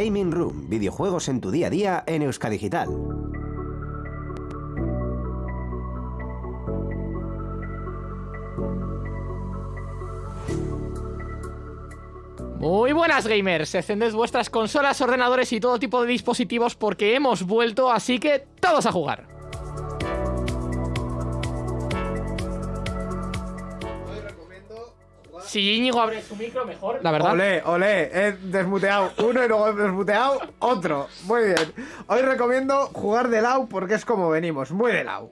Gaming Room, videojuegos en tu día a día en Euskadigital. Muy buenas gamers, encended vuestras consolas, ordenadores y todo tipo de dispositivos porque hemos vuelto, así que todos a jugar. Si Íñigo abre su micro, mejor, la verdad. Olé, olé, he desmuteado uno y luego he desmuteado otro. Muy bien. Hoy recomiendo jugar de lado porque es como venimos, muy de lado.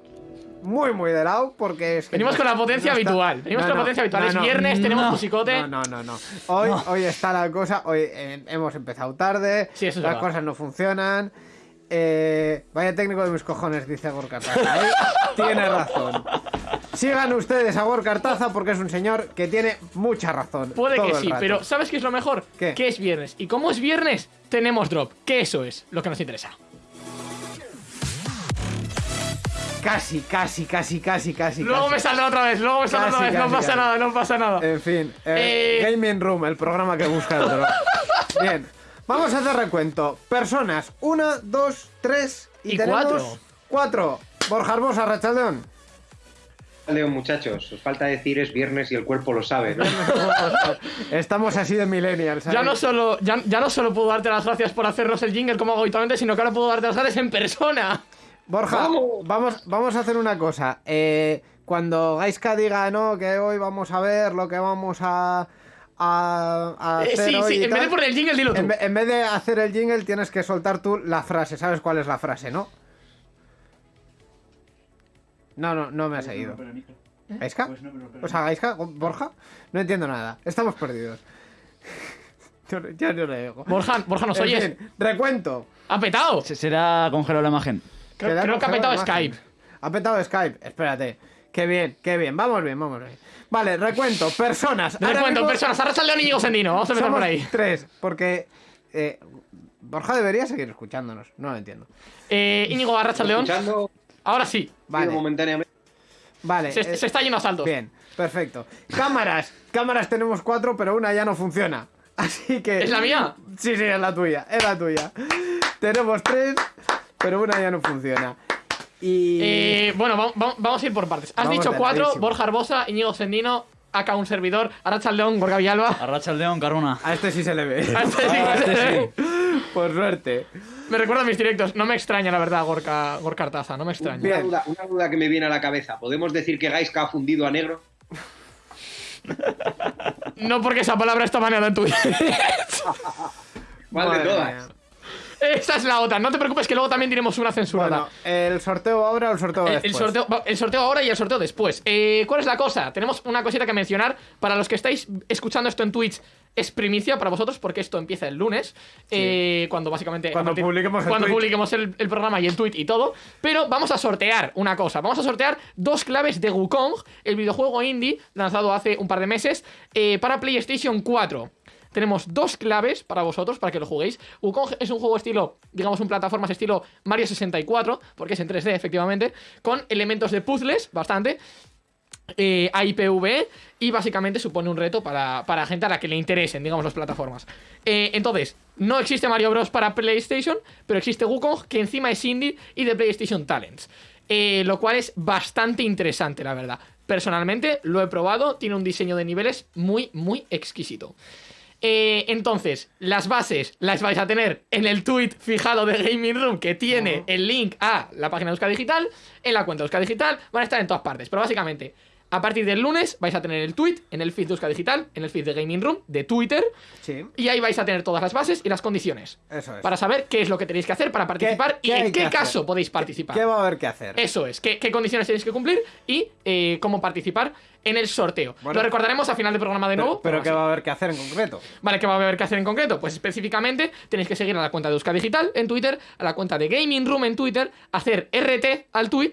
Muy, muy de lado porque es que Venimos no con la potencia no está- habitual. Venimos No, con la no, potencia habitual. no, es no. viernes, tenemos musicote. No, no, no, no. Hoy, hoy está la cosa. Hoy eh, hemos empezado tarde. Sí, eso es Las verdad. cosas no funcionan. Eh, vaya técnico de mis cojones, dice Gorka. ¿eh? Tiene razón. Sigan ustedes a Gorka Artaza porque es un señor que tiene mucha razón. Puede que sí, rato. pero ¿sabes qué es lo mejor? ¿Qué? Que es viernes. Y como es viernes, tenemos drop. Que eso es lo que nos interesa. Casi, casi, casi, casi, casi. Luego casi. me saldrá otra vez, luego me saldrá otra vez. no pasa casi. nada, no pasa nada. En fin, eh, Eh, Gaming Room, el programa que busca el drop. Bien, vamos a hacer recuento. Personas, una, dos, tres y, Y tenemos cuatro. Cuatro. Borja Arbosa, Rachaldeón. Leo, muchachos, os falta decir es viernes y el cuerpo lo sabe. ¿no? Estamos así de millennials. Ya ¿sabes? no, solo, ya, ya no solo puedo darte las gracias por hacernos el jingle como hago habitualmente, sino que ahora puedo darte las gracias en persona. Borja, ¡Vamos! vamos, vamos a hacer una cosa. Eh, cuando Gaiska diga, no, que hoy vamos a ver lo que vamos a, a, a Eh, hacer sí, hoy sí, y en vez de poner el jingle, dilo tú. en vez de hacer el jingle, tienes que soltar tú la frase. ¿Sabes cuál es la frase, no? No, no, no me has seguido. ¿Gaiska? O sea, Borja, no entiendo nada. Estamos perdidos. Yo, no- yo no le digo. Borja, Borja, ¿nos En oyes? fin, recuento. ¿Ha petado? Se- Será congelado la imagen. Creo, Queda creo que ha congelada petado la imagen. Skype. Ha petado Skype, espérate. Qué bien, qué bien. Vamos bien, vamos bien. Vale, recuento. Personas. Ahora mismo personas. Arracha el León y Íñigo Sendino. Vamos a empezar somos por ahí. Tres, porque eh, Borja debería seguir escuchándonos. No lo entiendo. Eh, Íñigo, arracha el León. Escuchando Ahora sí. Vale, momentáneamente. vale. Se, eh, se está yendo a saltos. Bien, perfecto. Cámaras. Cámaras tenemos cuatro, pero una ya no funciona. Así que. ¿Es la mía? Sí, sí, es la tuya. Es la tuya. tenemos tres, pero una ya no funciona. Y. Eh, bueno, va- va- vamos a ir por partes. Has Vamos dicho cuatro. Borja Arbosa, Íñigo Sendino, acá un servidor, Arracha León, Gorga Villalba. Arracha león, Caruna. A este sí se le ve. A este sí, Ah, a este sí. Por suerte. Me recuerda a mis directos. No me extraña, la verdad, Gorka, Gorka Artaza. No me extraña. Una duda, una duda que me viene a la cabeza. ¿Podemos decir que Gaiska ha fundido a negro? No porque esa palabra está baneada en tu ¿Cuál de todas? mía. Esa es la otra. No te preocupes que luego también diremos una censurada. Bueno, el sorteo ahora o el sorteo El, después. el sorteo, el sorteo ahora y el sorteo después. Eh, ¿Cuál es la cosa? Tenemos una cosita que mencionar. Para los que estáis escuchando esto en Twitch, es primicia para vosotros porque esto empieza el lunes. eh, cuando básicamente. Cuando partir- publiquemos el Cuando publiquemos el, el programa y el tweet y todo. Pero vamos a sortear una cosa. Vamos a sortear dos claves de Wukong, el videojuego indie lanzado hace un par de meses eh, para PlayStation 4. Tenemos dos claves para vosotros, para que lo juguéis. Wukong es un juego estilo, digamos, un plataformas estilo Mario 64, porque es en 3D, efectivamente, con elementos de puzzles, bastante. Eh, AIPV y básicamente supone un reto para, para gente a la que le interesen, digamos, las plataformas. Eh, entonces, no existe Mario Bros. para PlayStation, pero existe Wukong, que encima es indie y de PlayStation Talents. Eh, lo cual es bastante interesante, la verdad. Personalmente lo he probado, tiene un diseño de niveles muy, muy exquisito. Eh, entonces, las bases las vais a tener en el tweet fijado de Gaming Room que tiene el link a la página de Euska Digital, en la cuenta de Euska Digital, van a estar en todas partes. Pero básicamente, a partir del lunes vais a tener el tweet en el feed de Euska Digital, en el feed de Gaming Room, de Twitter, Sí, y ahí vais a tener todas las bases y las condiciones. eso es. Para saber qué es lo que tenéis que hacer para participar y en qué hacer? caso podéis participar. ¿Qué va a haber que hacer? Eso es, qué, qué condiciones tenéis que cumplir y eh, cómo participar en el sorteo. Bueno. lo recordaremos a final del programa de Pero, nuevo. pero ¿qué va a haber que hacer en concreto? Vale, ¿qué va a haber que hacer en concreto? Pues específicamente tenéis que seguir a la cuenta de Euska Digital en Twitter, a la cuenta de Gaming Room en Twitter, hacer RT al tweet,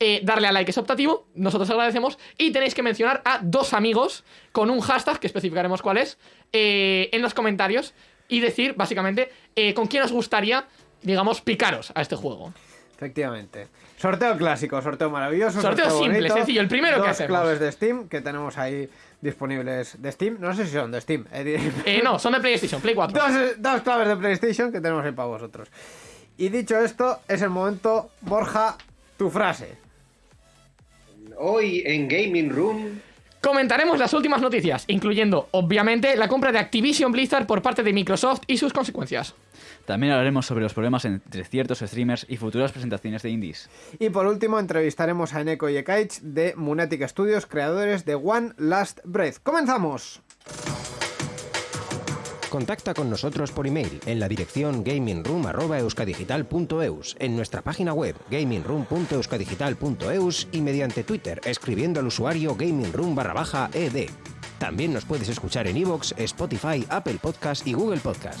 eh, darle a like es optativo, nosotros agradecemos, y tenéis que mencionar a dos amigos con un hashtag, que especificaremos cuál es, eh, en los comentarios, y decir básicamente eh, con quién os gustaría, digamos, picaros a este juego. Efectivamente. Sorteo clásico, sorteo maravilloso. Sorteo simple, bonito. sencillo, el primero que Dos hacemos. claves de Steam que tenemos ahí disponibles de Steam. No sé si son de Steam. eh, Eh, no, son de PlayStation, Play 4. dos, dos claves de PlayStation que tenemos ahí para vosotros. Y dicho esto, es el momento, Borja, tu frase. Hoy en Gaming Room. Comentaremos las últimas noticias, incluyendo, obviamente, la compra de Activision Blizzard por parte de Microsoft y sus consecuencias. También hablaremos sobre los problemas entre ciertos streamers y futuras presentaciones de indies. Y por último, entrevistaremos a Eneko y Ekaich de Munatic Studios, creadores de One Last Breath. ¡Comenzamos! Contacta con nosotros por email en la dirección gamingroom.euskadigital.eus, en nuestra página web gamingroom.euskadigital.eus y mediante Twitter escribiendo al usuario gamingroom ed. También nos puedes escuchar en iVoox, Spotify, Apple Podcast y Google Podcast.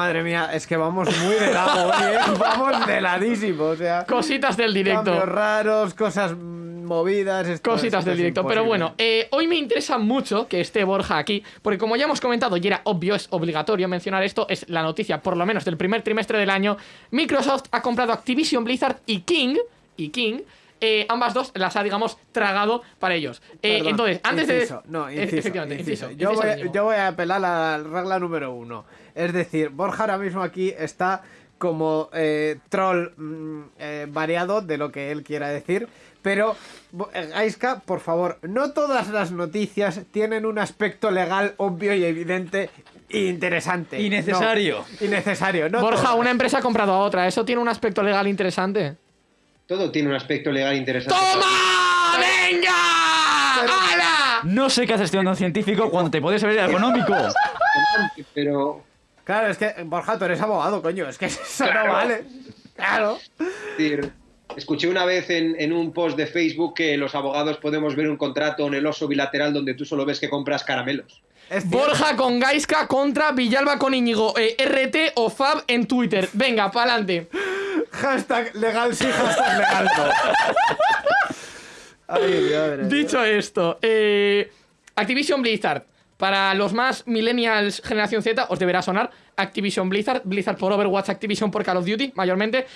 Madre mía, es que vamos muy de lado ¿eh? Vamos de ladísimo, o sea... Cositas del directo. Cambios raros, cosas mm, movidas... esto- Cositas esto del directo. Pero bueno, eh, hoy me interesa mucho que esté Borja aquí, porque como ya hemos comentado y era obvio, es obligatorio mencionar esto, es la noticia, por lo menos del primer trimestre del año, Microsoft ha comprado Activision Blizzard y King, y King, eh, ambas dos las ha, digamos, tragado para ellos. Eh, Perdón, entonces, antes inciso, de... No, Eh, inciso, Efectivamente, inciso. inciso. Yo, inciso voy, mínimo. yo voy a apelar a la regla número uno. Es decir, Borja ahora mismo aquí está como eh, troll mm, eh, variado de lo que él quiera decir. Pero, Bo- eh, Aiska, por favor, no todas las noticias tienen un aspecto legal obvio y evidente e interesante. Innecesario. No, innecesario. No Borja, todas. una empresa ha comprado a otra. Eso tiene un aspecto legal interesante. Todo tiene un aspecto legal interesante. ¡Toma! ¡Venga! ¡Hala! No sé qué haces estudiando un científico cuando te puedes ver el económico. Pero Claro, es que, Borja, tú eres abogado, coño. Es que eso Claro. no vale. Claro. es decir, escuché una vez en, en un post de Facebook que los abogados podemos ver un contrato en el oso bilateral donde tú solo ves que compras caramelos. Borja con Gaiska contra Villalba con Íñigo. eh, RT o Fab en Twitter. Venga, pa'lante. Hashtag legal sí, hashtag legal no. Ay, madre. Dicho esto, eh, Activision Blizzard. Para los más millennials generación Z, os deberá sonar Activision Blizzard. Blizzard por Overwatch, Activision por Call of Duty, mayormente.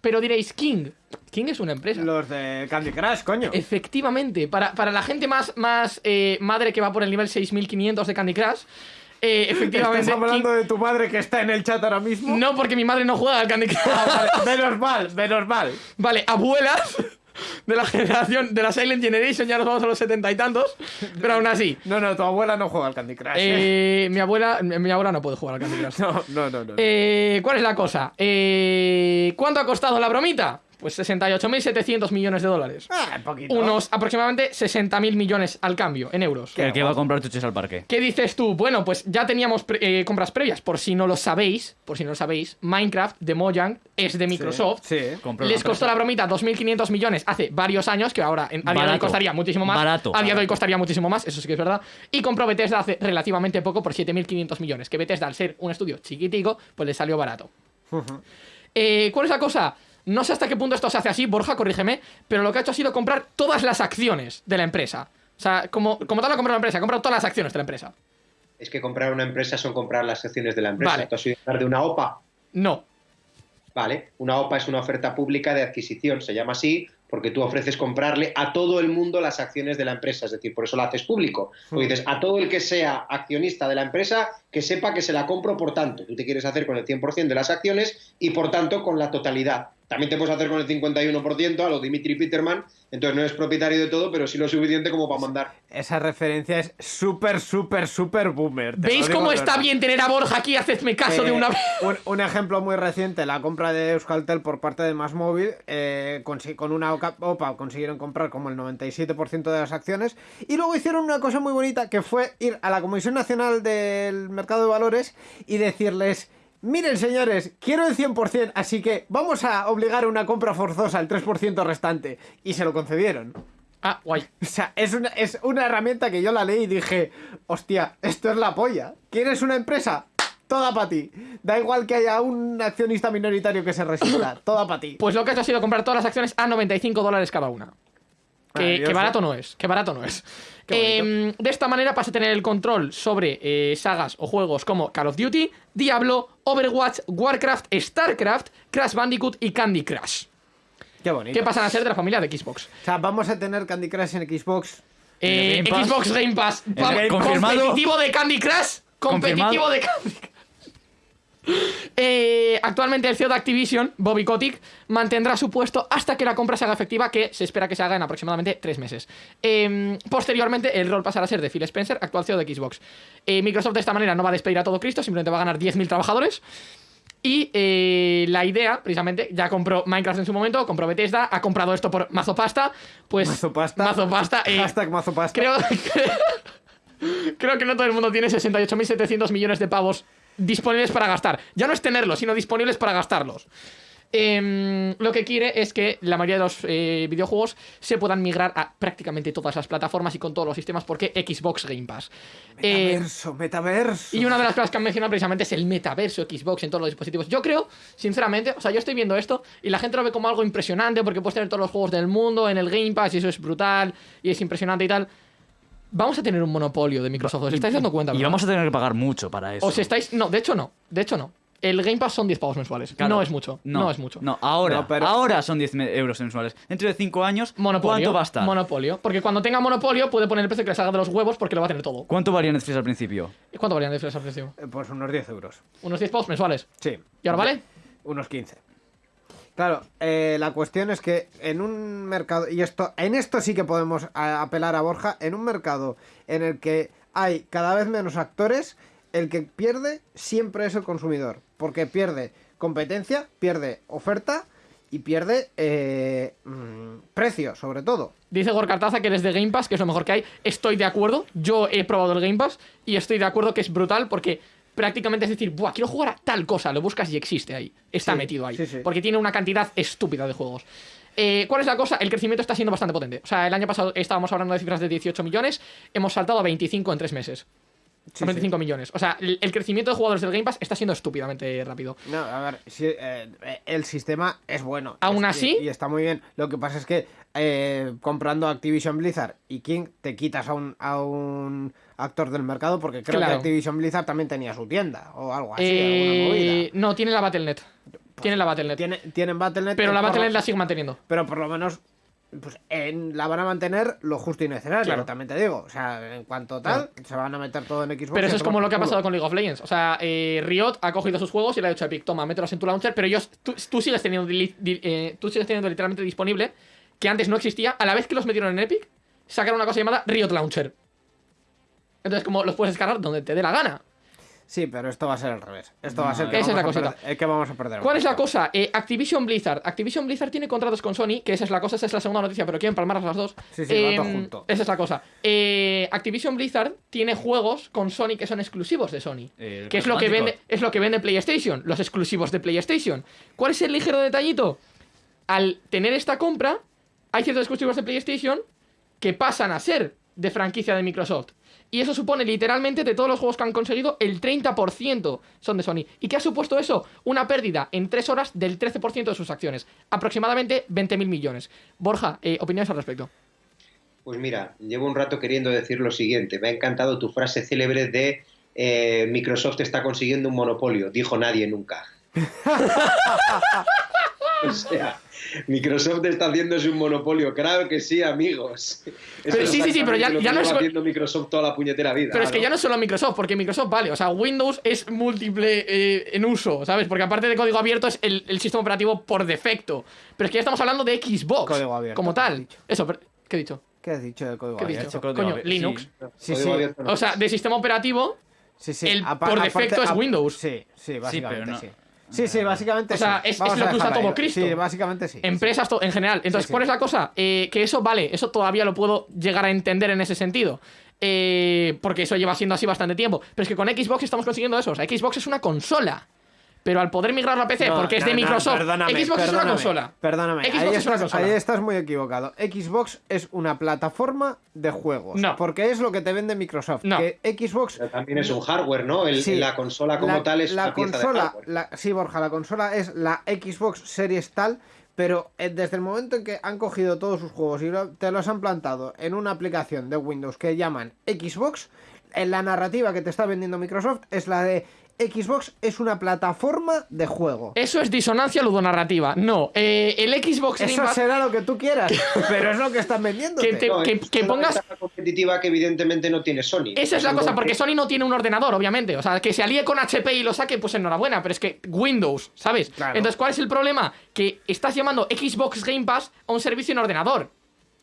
Pero diréis, King. King es una empresa. Los de Candy Crush, coño. Efectivamente, para, para la gente más, más eh, madre que va por el nivel 6500 de Candy Crush, eh, efectivamente. ¿Estás hablando de tu madre que está en el chat ahora mismo? No, porque mi madre no juega al Candy Crush. Ah, vale. Menos mal, menos mal. Vale, abuelas de la generación de la Silent Generation, ya nos vamos a los setenta y tantos, pero aún así. No, no, tu abuela no juega al Candy Crush. eh, mi abuela mi abuela no puede jugar al Candy Crush. No, no, no. no. Eh, ¿Cuál es la cosa? Eh, ¿Cuánto ha costado la bromita? Pues 68.700 millones de dólares. Ah, poquito. Unos aproximadamente 60.000 millones al cambio, en euros. El que va a comprar chuches al parque. ¿Qué dices tú? Bueno, pues ya teníamos pre- eh, compras previas. Por si no lo sabéis, por si no lo sabéis, Minecraft de Mojang es de Microsoft. Sí. Compró Les costó la bromita 2.500 millones hace varios años, que ahora en- a día de hoy Barato. costaría muchísimo más. Barato. A día de hoy costaría muchísimo más, eso sí que es verdad. Y compró Bethesda hace relativamente poco por 7.500 millones. Que Bethesda, al ser un estudio chiquitico, pues le salió barato. Eh, ¿Cuál es la cosa? No sé hasta qué punto esto se hace así, Borja, corrígeme, pero lo que ha hecho ha sido comprar todas las acciones de la empresa. O sea, como, como tal ha comprado la empresa, ha comprado todas las acciones de la empresa. Es que comprar una empresa son comprar las acciones de la empresa. Vale. ¿Tú has oído hablar de una OPA? No. Vale, una OPA es una oferta pública de adquisición, se llama así porque tú ofreces comprarle a todo el mundo las acciones de la empresa, es decir, por eso la haces público. Porque dices, a todo el que sea accionista de la empresa, que sepa que se la compro por tanto. Tú te quieres hacer con el 100% de las acciones y por tanto con la totalidad. También te puedes hacer con el 51% a lo Dimitri Peterman, entonces no eres propietario de todo, pero sí lo suficiente como para mandar. Esa referencia es súper, súper, súper boomer. ¿Veis cómo está verdad. bien tener a Borja aquí? Hacedme caso Eh, de una vez. un, un ejemplo muy reciente, la compra de Euskaltel por parte de Másmóvil, eh, con una OCA- OPA consiguieron comprar como el 97% de las acciones y luego hicieron una cosa muy bonita que fue ir a la Comisión Nacional del Mercado de Valores y decirles... Miren señores, quiero el 100%, así que vamos a obligar a una compra forzosa, el 3% restante. Y se lo concedieron. Ah, guay. O sea, es una, es una herramienta que yo la leí y dije, hostia, esto es la polla. ¿Quieres una empresa? Toda para ti. Da igual que haya un accionista minoritario que se resista. Toda para ti. Pues lo que has hecho ha sido comprar todas las acciones a 95 dólares cada una. Que, que barato no es, que barato no es. Em, de esta manera vas a tener el control sobre eh, sagas o juegos como Call of Duty, Diablo, Overwatch, Warcraft, Starcraft, Crash Bandicoot y Candy Crush. Qué bonito. Que pasan a ser de la familia de Xbox. O sea, vamos a tener Candy Crush en Xbox. Eh, Game Pass. Xbox Game Pass. Va- confirmado. Competitivo de Candy Crush. Competitivo Confirmado. de Candy Crush. Eh, actualmente el CEO de Activision, Bobby Kotick, mantendrá su puesto hasta que la compra se haga efectiva, que se espera que se haga en aproximadamente tres meses. Eh, posteriormente, el rol pasará a ser de Phil Spencer, actual CEO de Xbox. Eh, Microsoft de esta manera no va a despedir a todo Cristo, simplemente va a ganar 10.000 trabajadores. Y eh, la idea, precisamente, ya compró Minecraft en su momento, compró Bethesda, ha comprado esto por mazo pasta. Pues. Mazo pasta. Mazo pasta. eh, Hashtag mazo pasta. Creo, creo que no todo el mundo tiene 68.700 millones de pavos disponibles para gastar. Ya no es tenerlos, sino disponibles para gastarlos. Em, lo que quiere es que la mayoría de los eh, videojuegos se puedan migrar a prácticamente todas las plataformas y con todos los sistemas porque Xbox Game Pass. Eh, Metaverso, metaverso. y una de las cosas que han mencionado precisamente es el metaverso Xbox en todos los dispositivos. Yo creo, sinceramente, o sea, yo estoy viendo esto y la gente lo ve como algo impresionante porque puedes tener todos los juegos del mundo en el Game Pass y eso es brutal y es impresionante y tal. Vamos a tener un monopolio de Microsoft, ¿os estáis dando cuenta? Y verdad? vamos a tener que pagar mucho para eso. ¿Os estáis...? No, de hecho no, de hecho no. El Game Pass son 10 pavos mensuales. Claro. No es mucho, no, es mucho. No, ahora, No, pero- ahora son 10 me- euros mensuales. Dentro de 5 años, Monopolio. ¿cuánto va a estar? Monopolio. Porque cuando tenga monopolio puede poner el precio que le salga de los huevos porque lo va a tener todo. ¿Cuánto valía Netflix al principio? ¿Y ¿Cuánto valían de al precio? Eh, Pues unos 10 euros. Unos 10 pavos mensuales. Sí. ¿Y ahora vale? Unos 15. Claro, eh, la cuestión es que en un mercado, y esto, en esto sí que podemos apelar a Borja, en un mercado en el que hay cada vez menos actores, el que pierde siempre es el consumidor, porque pierde competencia, pierde oferta y pierde eh, mm, precio, sobre todo. Dice Gorkartaza que desde Game Pass, que es lo mejor que hay, estoy de acuerdo. Yo he probado el Game Pass y estoy de acuerdo que es brutal porque prácticamente es decir, Buah, quiero jugar a tal cosa, lo buscas y existe ahí. Está Sí, metido ahí. sí, sí. Porque tiene una cantidad estúpida de juegos. Eh, ¿Cuál es la cosa? El crecimiento está siendo bastante potente. O sea, el año pasado estábamos hablando de cifras de 18 millones, hemos saltado a 25 en tres meses. Sí, a 25 millones. O sea, el, el crecimiento de jugadores del Game Pass está siendo estúpidamente rápido. No, a ver, sí, eh, el sistema es bueno. Aún Es- así- Y, y está muy bien. Lo que pasa es que eh, comprando Activision Blizzard y King te quitas a un, a un actor del mercado porque creo Claro. que Activision Blizzard también tenía su tienda o algo así, alguna Eh, movida. no, tiene la Battle.net. Tiene la Battle.net. Tiene- tienen Battle.net. Pero que la Battle.net la sigue manteniendo. Pero por lo menos pues, en- la van a mantener lo justo y necesario, Claro. también te digo. O sea, en cuanto tal, se van a meter todo en Xbox. Pero eso es como lo que ha pasado con League of Legends. O sea, eh, Riot ha cogido sus juegos y le ha dicho a Epic, toma, mételos en tu launcher, pero ellos, tú, tú sigues teniendo, li- di- eh, tú sigues teniendo literalmente disponible, que antes no existía, a la vez que los metieron en Epic, sacaron una cosa llamada Riot Launcher. Entonces, como los puedes descargar donde te dé la gana. Sí, pero esto va a ser al revés. Esto va a ser que, Esa es vamos, la a cosita. perder, eh, que vamos a perder. ¿Cuál es la cosa? Eh, Activision Blizzard. Activision Blizzard tiene contratos con Sony, que esa es la cosa, esa es la segunda noticia, pero quiero empalmar las dos. Sí, sí, Em, junto. Esa es la cosa. Eh, Activision Blizzard tiene juegos con Sony que son exclusivos de Sony. El que es lo que vende, es lo que vende PlayStation, los exclusivos de PlayStation. ¿Cuál es el ligero detallito? Al tener esta compra, hay ciertos exclusivos de PlayStation que pasan a ser de franquicia de Microsoft. Y eso supone literalmente de todos los juegos que han conseguido, el 30% son de Sony. ¿Y qué ha supuesto eso? Una pérdida en 3 horas del 13% de sus acciones. Aproximadamente 20.000 millones. Borja, eh, opiniones al respecto. Pues mira, llevo un rato queriendo decir lo siguiente. Me ha encantado tu frase célebre de eh, Microsoft está consiguiendo un monopolio. Dijo nadie nunca. o sea, Microsoft está haciéndose un monopolio. Claro que sí, amigos. Eso Pero sí, sí, sí, pero ya- ya no es- haciendo Microsoft toda la puñetera vida. Pero es que ¿no? ya no es solo Microsoft, porque Microsoft vale, o sea, Windows es múltiple eh, en uso, ¿sabes? Porque aparte de código abierto es el, el sistema operativo por defecto. Pero es que ya estamos hablando de Xbox Código abierto, como ¿qué has tal. Eso, pero- ¿qué he dicho? ¿Qué has dicho de código ¿Qué he abierto? dicho? código Coño, abierto, Linux. Sí, sí. abierto no. O sea, de sistema operativo, Sí, sí. El por aparte- defecto es Windows. Sí, sí, básicamente pero no- sí. Sí, sí, básicamente O sea, sí. es- lo que usa todo. Cristo. Sí, básicamente sí. empresas en general. Entonces, sí. ¿cuál es la cosa? Eh, que eso vale, eso todavía lo puedo llegar a entender en ese sentido. Eh, porque eso lleva siendo así bastante tiempo. Pero es que con Xbox estamos consiguiendo eso. O sea, Xbox es una consola. Pero al poder migrarlo a PC, No, porque es de Microsoft, perdóname, Xbox es una consola. Perdóname, Xbox ahí, es una estás, consola. ahí estás muy equivocado. Xbox es una plataforma de juegos. No. Porque es lo que te vende Microsoft. No. Que Xbox. Pero también es un hardware, ¿no? El- Sí. la consola como la, tal es la una pieza de consola, hardware. la- sí, Borja, la consola es la Xbox Series tal, pero eh, desde el momento en que han cogido todos sus juegos y te los han plantado en una aplicación de Windows que llaman Xbox, en la narrativa que te está vendiendo Microsoft es la de Xbox es una plataforma de juego. Eso es disonancia ludonarrativa. No, eh, el Xbox Game Eso Pass- será lo que tú quieras, pero es lo que están vendiendo. Que te- No, que- es que una pongas- competitiva que evidentemente no tiene Sony. Esa es la cosa, porque Sony no tiene un ordenador, obviamente. O sea, que se alíe con HP y lo saque, pues enhorabuena, pero es que Windows, ¿sabes? Claro. Entonces, ¿cuál es el problema? Que estás llamando Xbox Game Pass a un servicio en ordenador.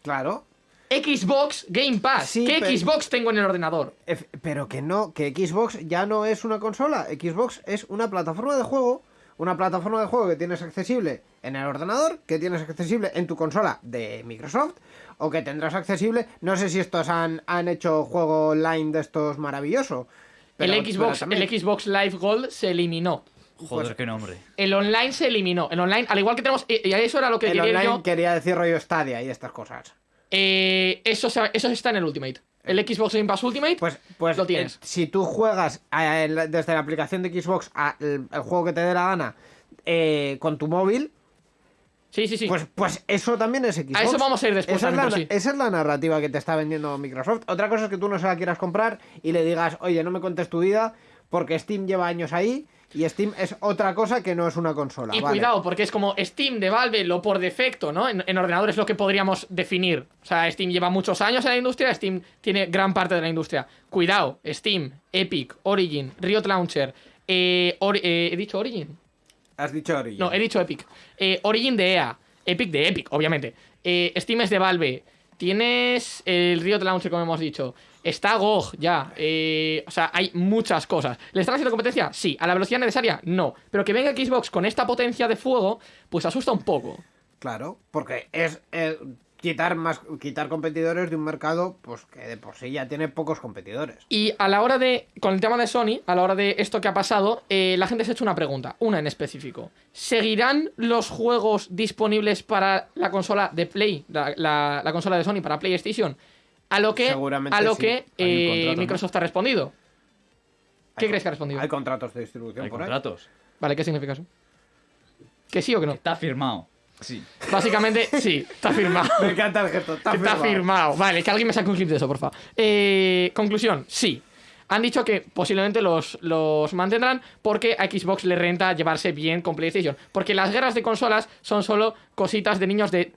Claro. Xbox Game Pass. Sí, ¿Qué pero- Xbox tengo en el ordenador? Pero que no, que Xbox ya no es una consola. Xbox es una plataforma de juego. Una plataforma de juego que tienes accesible en el ordenador, que tienes accesible en tu consola de Microsoft, o que tendrás accesible. No sé si estos han, han hecho juego online de estos maravilloso. pero- el, Xbox, el Xbox Live Gold se eliminó. Joder, Pues- qué nombre. El online se eliminó. El online, al igual que tenemos. Y y eso era lo que el quería online yo. quería decir rollo Stadia y estas cosas. Eh, eso, eso está en el Ultimate. El Xbox Game Pass Ultimate. Pues, pues Lo tienes. eh, si tú juegas a- el- desde la aplicación de Xbox a el, el juego que te dé la gana eh, con tu móvil, sí, sí, sí. Pues, pues eso también es Xbox. A eso vamos a ir después Esa es, la, sí. esa es la narrativa que te está vendiendo Microsoft. Otra cosa es que tú no se la quieras comprar y le digas, oye, no me contes tu vida porque Steam lleva años ahí y Steam es otra cosa que no es una consola. Y vale. cuidado, porque es como Steam de Valve, lo por defecto, ¿no? En, en ordenador es lo que podríamos definir. O sea, Steam lleva muchos años en la industria, Steam tiene gran parte de la industria. Cuidado, Steam, Epic, Origin, Riot Launcher, eh, eh, ¿he dicho Origin? Has dicho Origin. No, he dicho Epic. Eh, Origin de EA, Epic de Epic, obviamente. Eh, Steam es de Valve. Tienes el Riot Launcher, como hemos dicho. Está GOG, ya. Eh, o sea, hay muchas cosas. ¿Le están haciendo competencia? Sí. ¿A la velocidad necesaria? No. Pero que venga Xbox con esta potencia de fuego, pues asusta un poco. Claro, porque es eh, quitar más quitar competidores de un mercado pues que de por sí ya tiene pocos competidores. Y a la hora de, con el tema de Sony, a la hora de esto que ha pasado, eh, la gente se ha hecho una pregunta, una en específico. ¿Seguirán los juegos disponibles para la consola de Play, la, la- la consola de Sony para PlayStation? A lo que, Seguramente a lo sí. que eh, contrato, ¿no? Microsoft ha respondido. ¿Qué Hay crees que ha respondido? Hay contratos de distribución Hay por ahí. contratos. Vale, ¿qué significa eso? ¿Que sí o que no? Está firmado. Sí. Básicamente, sí, está firmado. Me encanta el gesto. Está, Está firmado. firmado. Vale, que alguien me saque un clip de eso, por favor. Eh, conclusión, sí. Han dicho que posiblemente los, los mantendrán porque a Xbox le renta llevarse bien con PlayStation. Porque las guerras de consolas son solo cositas de niños de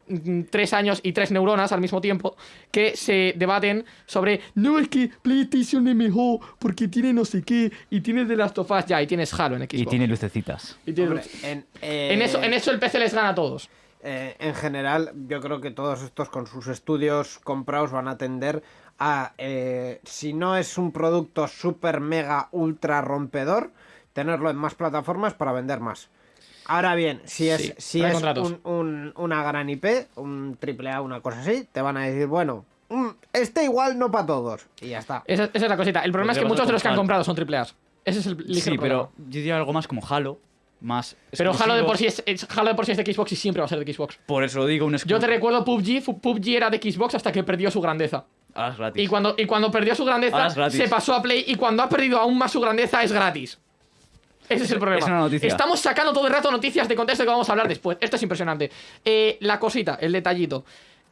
3 años y 3 neuronas al mismo tiempo que se debaten sobre no es que PlayStation es mejor porque tiene no sé qué y tiene de las tofas ya y tienes Halo en Xbox. Y tiene lucecitas. Y tiene- Hombre, en, eh, en, eso, en eso el PC les gana a todos. Eh, en general, yo creo que todos estos con sus estudios comprados van a tender a, eh, si no es un producto super mega ultra rompedor, tenerlo en más plataformas para vender más. Ahora bien, si es, Sí, si es contratos. un- un- una gran IP, un triple A, una cosa así, te van a decir, bueno, mm, este igual no para todos. Y ya está. Esa, esa es la cosita. El problema es que muchos de los que han comprado son triple. Ese es el ligero Sí, problema. pero yo diría algo más como Halo. Más Pero Halo de por sí es, es- Halo de por sí es de Xbox y siempre va a ser de Xbox. Por eso lo digo, un Yo te recuerdo PUBG, PUBG era de Xbox hasta que perdió su grandeza. Ahora es gratis. Y cuando, y cuando perdió su grandeza, se pasó a Play y cuando ha perdido aún más su grandeza es gratis. Ese es el problema. es una noticia. Estamos sacando todo el rato noticias de contexto que vamos a hablar después. Esto es impresionante. Eh, la cosita, el detallito.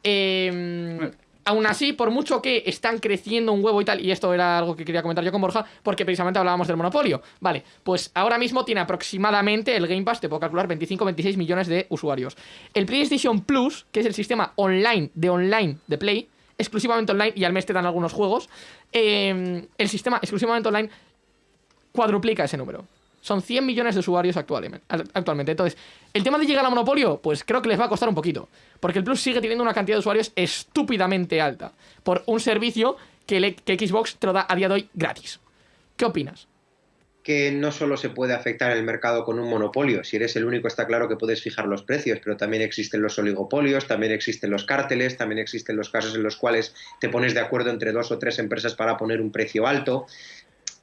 Eh, aún así, por mucho que están creciendo un huevo y tal, y esto era algo que quería comentar yo con Borja, porque precisamente hablábamos del monopolio. Vale, pues ahora mismo tiene aproximadamente el Game Pass, te puedo calcular, 25-26 millones de usuarios. El PlayStation Plus, que es el sistema online de online de Play, exclusivamente online, y al mes te dan algunos juegos, eh, el sistema exclusivamente online cuadruplica ese número. Son 100 millones de usuarios actualmente. Entonces, el tema de llegar al monopolio, pues creo que les va a costar un poquito. Porque el Plus sigue teniendo una cantidad de usuarios estúpidamente alta. Por un servicio que, que Xbox te lo da a día de hoy gratis. ¿Qué opinas? Que no solo se puede afectar el mercado con un monopolio. Si eres el único está claro que puedes fijar los precios, pero también existen los oligopolios, también existen los cárteles, también existen los casos en los cuales te pones de acuerdo entre dos o tres empresas para poner un precio alto.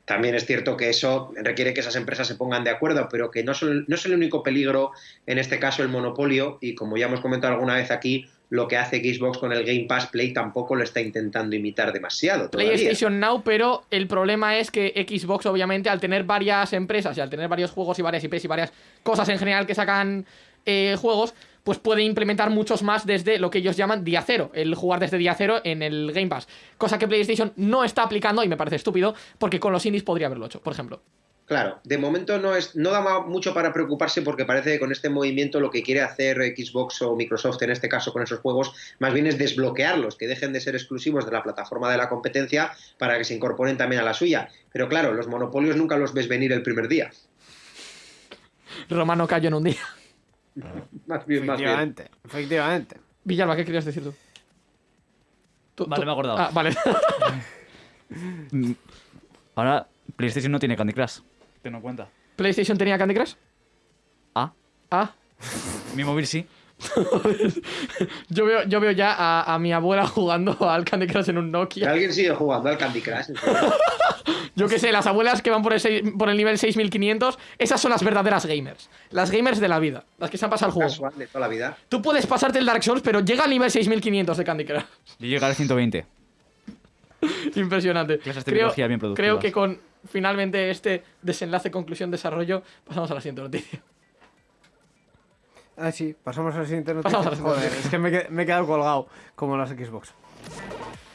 también es cierto que eso requiere que esas empresas se pongan de acuerdo, pero que no, no es el único peligro, en este caso el monopolio, y como ya hemos comentado alguna vez aquí, lo que hace Xbox con el Game Pass Play tampoco lo está intentando imitar demasiado. todavía. PlayStation Now, pero el problema es que Xbox, obviamente, al tener varias empresas y al tener varios juegos y varias IPs y varias cosas en general que sacan eh, juegos, pues puede implementar muchos más desde lo que ellos llaman día cero, el jugar desde día cero en el Game Pass. Cosa que PlayStation no está aplicando y me parece estúpido, porque con los indies podría haberlo hecho, por ejemplo. Claro, de momento no, es, no da mucho para preocuparse porque parece que con este movimiento lo que quiere hacer Xbox o Microsoft en este caso con esos juegos más bien es desbloquearlos, que dejen de ser exclusivos de la plataforma de la competencia para que se incorporen también a la suya. Pero claro, los monopolios nunca los ves venir el primer día. Romano cayó en un día. Más bien, más bien. Efectivamente, efectivamente. Villalba, ¿qué querías decir tú? Tú- Vale, tú- me he acordado. Ah, vale. Ahora, PlayStation no tiene Candy Crush. En cuenta. ¿PlayStation tenía Candy Crush? Ah, Ah. mi móvil sí. Yo veo, yo veo ya a, a mi abuela jugando al Candy Crush en un Nokia. ¿Alguien sigue jugando al Candy Crush? Yo qué sé, las abuelas que van por el, seis- por el nivel 6500, esas son las verdaderas gamers. Las gamers de la vida, las que se han pasado el juego. Casual de toda la vida. Tú puedes pasarte el Dark Souls, pero llega al nivel 6500 de Candy Crush. Yo llegué al 120. Impresionante. Clases de biología bien creo que con finalmente este desenlace, conclusión, desarrollo, pasamos a la siguiente noticia. Ah, sí, pasamos a la siguiente noticia. La siguiente Joder, es que me, he- quedado colgado, como las Xbox.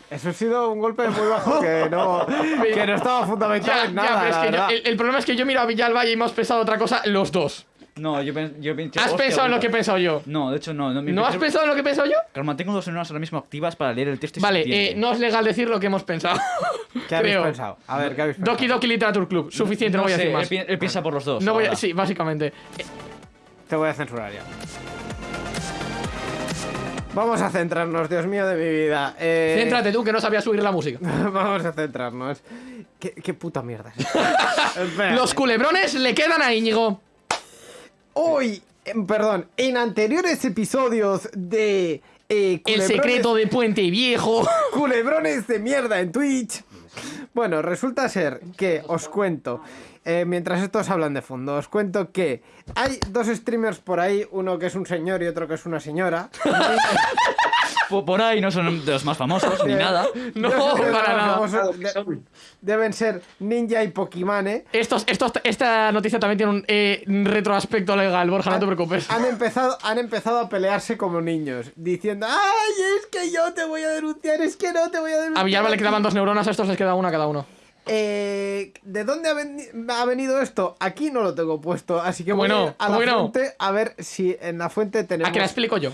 Eso ha sido un golpe muy bajo que no, que no estaba fundamentado Ya, en ya, nada. pero es la que yo- verdad. el, el problema es que yo miro a Villalba y hemos pensado otra cosa los dos. No, yo, pen- yo pensé. ¿Has pensado en lo que he pensado yo? No, de hecho no. ¿No, ¿No has pensado en lo que he pensado yo? Calma, tengo dos neuronas ahora mismo activas para leer el texto y Vale, eh, no es legal decir lo que hemos pensado. ¿Qué habéis creo. pensado? A ver, ¿qué habéis pensado? Doki Doki Literature Club. Suficiente, no, voy a sé, decir Él, más. pi- él piensa por los dos. No voy a- sí, básicamente. Te voy a censurar ya. Vamos a centrarnos, Dios mío de mi vida. Eh, Céntrate tú que no sabías subir la música. Vamos a centrarnos. ¿Qué, qué puta mierda es. Los culebrones le quedan a Íñigo. Hoy, em, perdón, en anteriores episodios de eh, El secreto de Puente Viejo. culebrones de mierda en Twitch. Bueno, resulta ser que os cuento, eh, mientras estos hablan de fondo, os cuento que hay dos streamers por ahí, uno que es un señor y otro que es una señora. Po- Por ahí no son de los más famosos ni nada. No, para nada. famosos de- deben ser Ninja y Pokimane. Estos, estos, esta noticia también tiene un eh, retroaspecto legal, Borja, no te preocupes. Han empezado, han empezado a pelearse como niños, diciendo, ¡ay, es que yo te voy a denunciar, es que no te voy a denunciar! A Villalba le ti". quedaban dos neuronas, a estos les queda una cada uno. Eh, ¿De dónde ha, veni- ha venido esto? Aquí no lo tengo puesto, así que voy ¿Cómo a no? ir a la fuente a ver si en la fuente tenemos ¿A que la explico yo?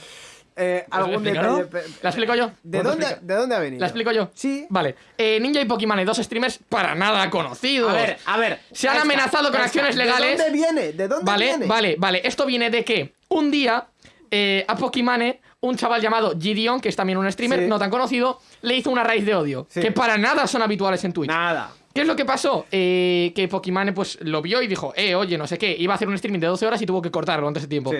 eh, algún detalle. ¿La explico yo? ¿De ¿Puedo dónde? ¿De dónde ha venido? ¿La explico yo? Sí. Vale. Eh, Ninja y Pokémon, dos streamers para nada conocidos. A ver, a ver. Se han amenazado con acciones legales. ¿De dónde viene? ¿De dónde Vale, viene? vale, vale. Esto viene de que un día eh, a Pokimane, un chaval llamado Gideon, que es también un streamer Sí. no tan conocido, le hizo una raíz de odio. Sí. Que para nada son habituales en Twitch. Nada. ¿Qué es lo que pasó? Eh, que Pokimane pues lo vio y dijo, eh, oye, no sé qué, iba a hacer un streaming de 12 horas y tuvo que cortarlo antes de tiempo. Sí.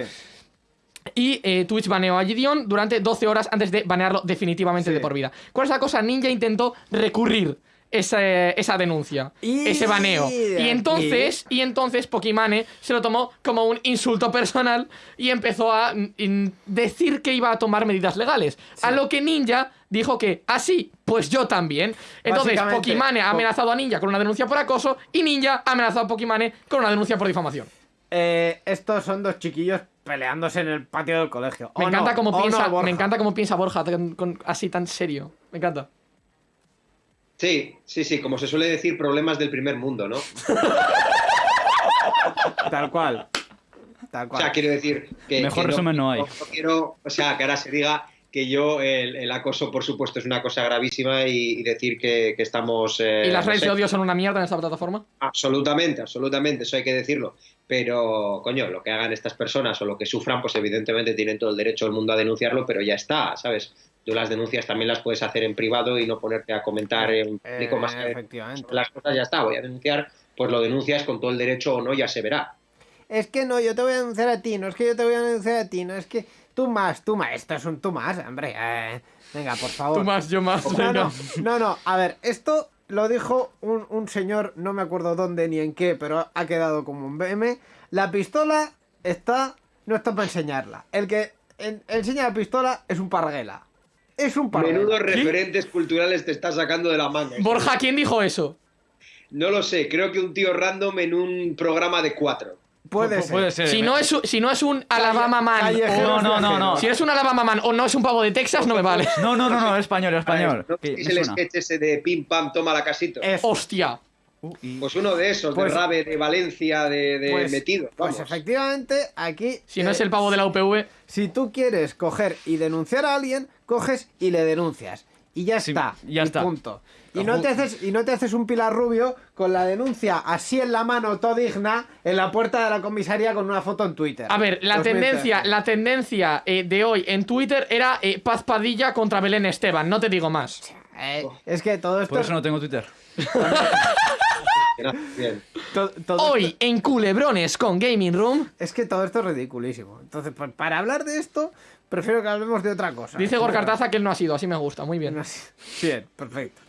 Y eh, Twitch baneó a Gideon durante 12 horas antes de banearlo definitivamente Sí. de por vida. ¿Cuál es la cosa? Ninja intentó recurrir esa, esa denuncia, Y ese baneo. Y entonces, y entonces Pokimane se lo tomó como un insulto personal y empezó a mm, decir que iba a tomar medidas legales. A lo que Ninja dijo que, así, pues yo también. Entonces Pokimane ha amenazado a Ninja con una denuncia por acoso y Ninja ha amenazado a Pokimane con una denuncia por difamación. Eh, estos son dos chiquillos peleándose en el patio del colegio. Me ¿O encanta no? cómo ¿O piensa, no, me encanta cómo piensa Borja con- así tan serio. Me encanta. Sí, sí, sí, como se suele decir, problemas del primer mundo, ¿no? Tal cual. Tal O cual. sea, quiero decir que. Mejor que resumen no hay. quiero, o sea, que ahora se diga que yo, el, el acoso, por supuesto, es una cosa gravísima y, y decir que, que estamos. eh, ¿Y las no redes sé, de odio son una mierda en esta plataforma? Absolutamente, absolutamente, eso hay que decirlo. Pero, coño, lo que hagan estas personas o lo que sufran, pues evidentemente tienen todo el derecho del mundo a denunciarlo, pero ya está, ¿sabes? Tú las denuncias también las puedes hacer en privado y no ponerte a comentar en público Eh, más que efectivamente. las cosas, ya está, voy a denunciar, pues lo denuncias con todo el derecho o no, ya se verá. Es que no, yo te voy a denunciar a ti, no es que yo te voy a denunciar a ti, no es que tú más, tú más, esto es un tú más, hombre. eh, venga, por favor. Tú más, yo más. No, venga. no, no, no, a ver, esto lo dijo un, un señor, no me acuerdo dónde ni en qué, pero ha quedado como un BM. La pistola está. No está para enseñarla. El que en- enseña la pistola es un parguela. Es un parguela. Menudos referentes culturales te está sacando de la manga. Borja, ¿quién dijo eso? No lo sé, creo que un tío random en un programa de cuatro. Puede ser. Puede ser. Si no es, un- si no es un Alabama Man o, No, no, no, no. si es un Alabama Man o no es un pavo de Texas, no me vale. No, no, no, no, es español, es español. ¿No Que visteis me el sketch ese de pim pam, toma la casito? Es- Hostia. Uh, y- Pues uno de esos, Pues- de Rabe, de Valencia, de, de pues, metido. Pues efectivamente, aquí. Si no eh, es el pavo de la UPV. Si tú quieres coger y denunciar a alguien, coges y le denuncias. Y ya Sí, está. ya y está. Punto. Y no, te haces, y no te haces un pilar rubio con la denuncia así en la mano, todo digna, en la puerta de la comisaría con una foto en Twitter. A ver, la 2013. tendencia, la tendencia eh, de hoy en Twitter era eh, Paz Padilla contra Belén Esteban, no te digo más. Eh, es que todo esto. Por eso no tengo Twitter. Bien. to- todo Hoy esto- en Culebrones con Gaming Room, es que todo esto es ridiculísimo. Entonces, pues, para hablar de esto, prefiero que hablemos de otra cosa. dice Gorka Artaza que él no ha sido, así me gusta, muy bien. No. Bien, perfecto.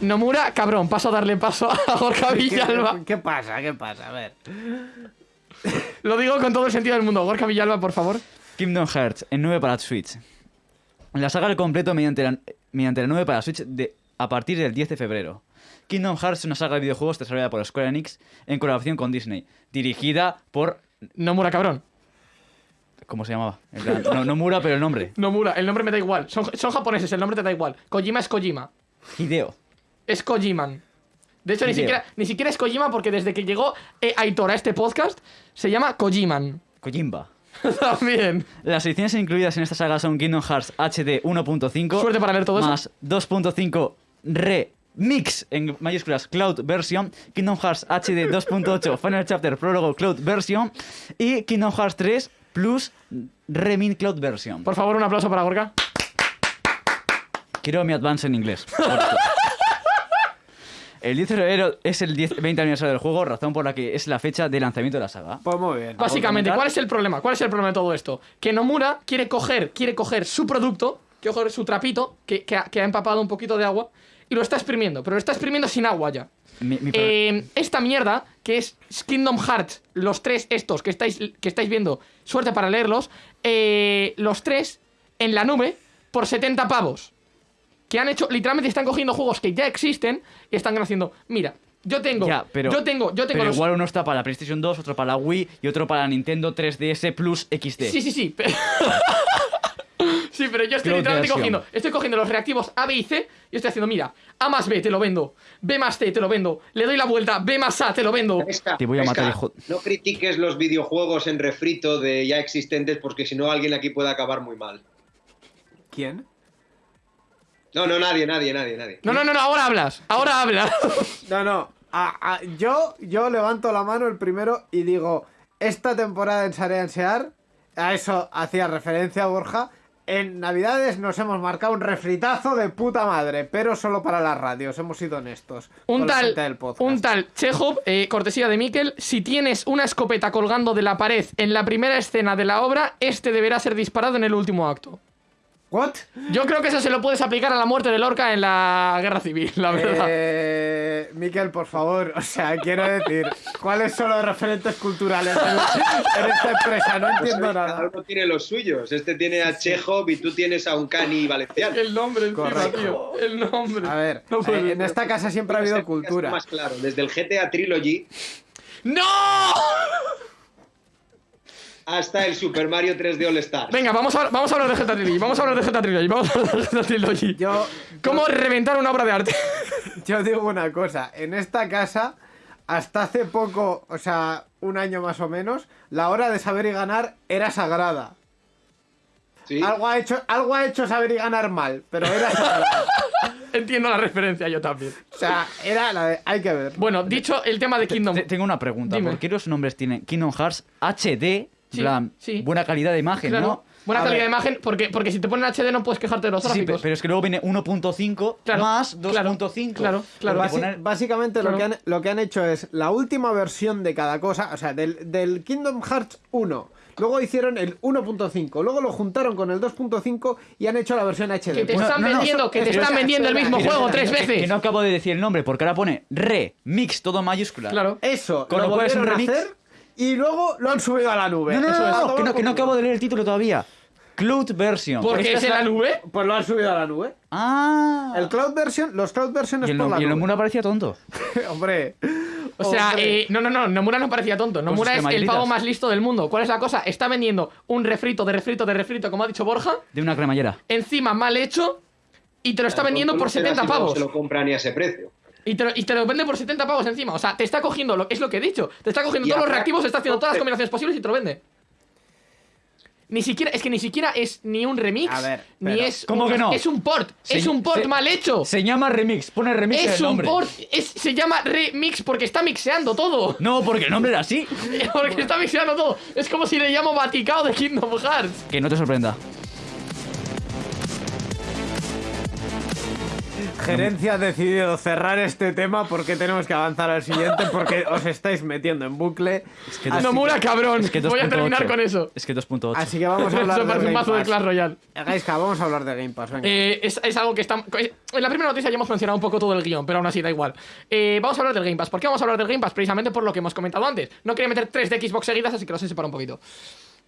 Nomura, cabrón, paso a darle paso a Gorka ¿Qué, Villalba. qué pasa? ¿Qué pasa? A ver. Lo digo con todo el sentido del mundo. Gorka Villalba, por favor. Kingdom Hearts en 9 para Switch. La saga al completo mediante la, mediante la 9 para Switch de, a partir del 10 de febrero. Kingdom Hearts es una saga de videojuegos desarrollada por Square Enix en colaboración con Disney, dirigida por... Nomura, cabrón. ¿Cómo se llamaba? En plan, no, no Mura, pero el nombre. Nomura, el nombre me da igual. Son, son japoneses, el nombre te da igual. Kojima es Kojima. Hideo. Es Kojiman. De hecho, ni siquiera, ni siquiera es Kojima porque desde que llegó eh, Aitor a este podcast, se llama Kojiman. Kojimba. También. Las ediciones incluidas en esta saga son Kingdom Hearts HD 1.5 Suerte para leer todo más 2.5 Remix en mayúsculas Cloud Version, Kingdom Hearts HD 2.8 Final Chapter Prólogo Cloud Version y Kingdom Hearts 3 Plus Remin Cloud Version. Por favor, un aplauso para Gorka. Quiero mi advance en inglés. El 10 de febrero es el 10 20 aniversario del juego, razón por la que es la fecha de lanzamiento de la saga. Pues muy bien. Básicamente? ¿cuál es el problema? ¿Cuál es el problema de todo esto? Que Nomura quiere coger, quiere coger su producto, quiere coger su trapito, que, que ha, que ha empapado un poquito de agua, y lo está exprimiendo, pero lo está exprimiendo sin agua ya. Mi- Eh, esta mierda, que es Kingdom Hearts, los tres estos que estáis, que estáis viendo, suerte para leerlos, eh, los tres en la nube por 70 pavos. Que han hecho, literalmente están cogiendo juegos que ya existen y están haciendo, mira, yo tengo, Ya, pero, yo tengo, yo tengo pero los... igual uno está para la PlayStation 2, otro para la Wii y otro para la Nintendo 3DS Plus XD. Sí, sí, sí. pero- sí, pero yo estoy Cloud literalmente cogiendo, estoy cogiendo los reactivos A, B y C y estoy haciendo, mira, A más B te lo vendo, B más C te lo vendo, le doy la vuelta, B más A te lo vendo. Esca, Te voy a Esca, matar, hijo. No critiques los videojuegos en refrito de ya existentes porque si no alguien aquí puede acabar muy mal. ¿Quién? No, no, nadie, nadie, nadie, nadie. No, no, no, no, ahora hablas, ahora hablas. No, no. a- a- yo, yo levanto la mano el primero y digo, esta temporada en Sarea Ensear, a eso hacía referencia Borja, en Navidades nos hemos marcado un refritazo de puta madre, pero solo para las radios, hemos sido honestos. Un tal, un tal Chekhov, eh, cortesía de Mikel, si tienes una escopeta colgando de la pared en la primera escena de la obra, este deberá ser disparado en el último acto. ¿What? Yo creo que eso se lo puedes aplicar a la muerte de Lorca en la guerra civil, la verdad. Eh, Miquel, por favor, o sea, quiero decir, ¿cuáles son los referentes culturales en, en esta empresa? No Pues, entiendo cada nada. uno tiene los suyos. Este tiene a Chekhov y tú tienes a un cani valenciano. El nombre encima, Correcto. tío. El nombre. A ver, No eh, en esta casa siempre ha Este habido cultura. Más claro, desde el GTA Trilogy ¡No! Hasta el Super Mario 3D All Stars. Venga, vamos a, vamos a hablar de GTA Trilogy. Vamos a hablar de GTA Trilogy. Vamos a hablar de GTA Trilogy. Yo, ¿Cómo reventar una obra de arte? yo digo una cosa, en esta casa, hasta hace poco, o sea, un año más o menos, la hora de saber y ganar era sagrada. ¿Sí? Algo ha hecho, algo ha hecho saber y ganar mal, pero era sagrada. Entiendo la referencia, yo también. O sea, era la de, hay que ver. Bueno, dicho el tema de Kingdom. Te- tengo una pregunta. Dime. ¿Por qué los nombres tienen Kingdom Hearts HD? Sí, en plan, sí. buena calidad de imagen, Claro. ¿no? Buena A calidad ver. de imagen, porque, porque si te ponen HD no puedes quejarte de los Sí, gráficos. pe- pero es que luego viene 1.5 Claro, más claro, 2.5. claro, claro. Porque Basi- poner- Básicamente lo, que han, lo que han hecho es la última versión de cada cosa, o sea, del, del Kingdom Hearts 1. Luego hicieron el 1.5, luego lo juntaron con el 2.5 y han hecho la versión HD. Que te Pues- están no, no, vendiendo, que te están vendiendo el mismo juego tres veces. Que no acabo de decir el nombre, porque ahora pone remix, todo mayúscula. Claro. Eso, Con lo lo cual es un volvieron a remix. hacer y luego lo han subido a la nube. No, no, no, Eso no, es. no, A que no, que por no acabo de leer el título todavía. Cloud version. Porque Esta es en la nube. Pues lo han subido a la nube. Ah. El Cloud Version, los Cloud Version y es el, por no- la y el nube. Nomura parecía tonto. Hombre. O sea, Hombre. eh, no, no, no, Nomura no parecía tonto. Nomura es el pavo más listo del mundo. ¿Cuál es la cosa? Está vendiendo un refrito de refrito de refrito, como ha dicho Borja, De una cremallera. encima mal hecho, y te lo está vendiendo por Pero 70 así no pavos. Se lo compran ni a ese precio. Y te, lo, y te lo vende por 70 pavos encima. O sea, te está cogiendo, lo, es lo que he dicho. Te está cogiendo Y todos los reactivos, está haciendo todas las combinaciones posibles y te lo vende. Ni siquiera, es que ni siquiera es ni un remix, A ver, ni es. ¿Cómo un- que no? Es un port, es un port se- mal hecho. Se llama remix, pone remix en es el un nombre. port, es- se llama remix porque está mixeando todo. No, porque el nombre era así. Porque está mixeando todo. Es como si le llamo Vaticao de Kingdom Hearts. Que no te sorprenda. Gerencia ha decidido cerrar este tema porque tenemos que avanzar al siguiente porque os estáis metiendo en bucle. Es que Nomura, cabrón. Es que Voy a 2.8. terminar con eso. Es que 2.8. Así que vamos a hablar Eso de parece un Game mazo de. Clash Royale. Gaiska, vamos a hablar de Game Pass, venga. Eh, es, es algo que está. En la primera noticia ya hemos mencionado un poco todo el guion, pero aún así da igual. Eh, vamos a hablar del Game Pass. ¿Por qué vamos a hablar del Game Pass? Precisamente por lo que hemos comentado antes. No quería meter tres de Xbox seguidas, así que los he separado un poquito.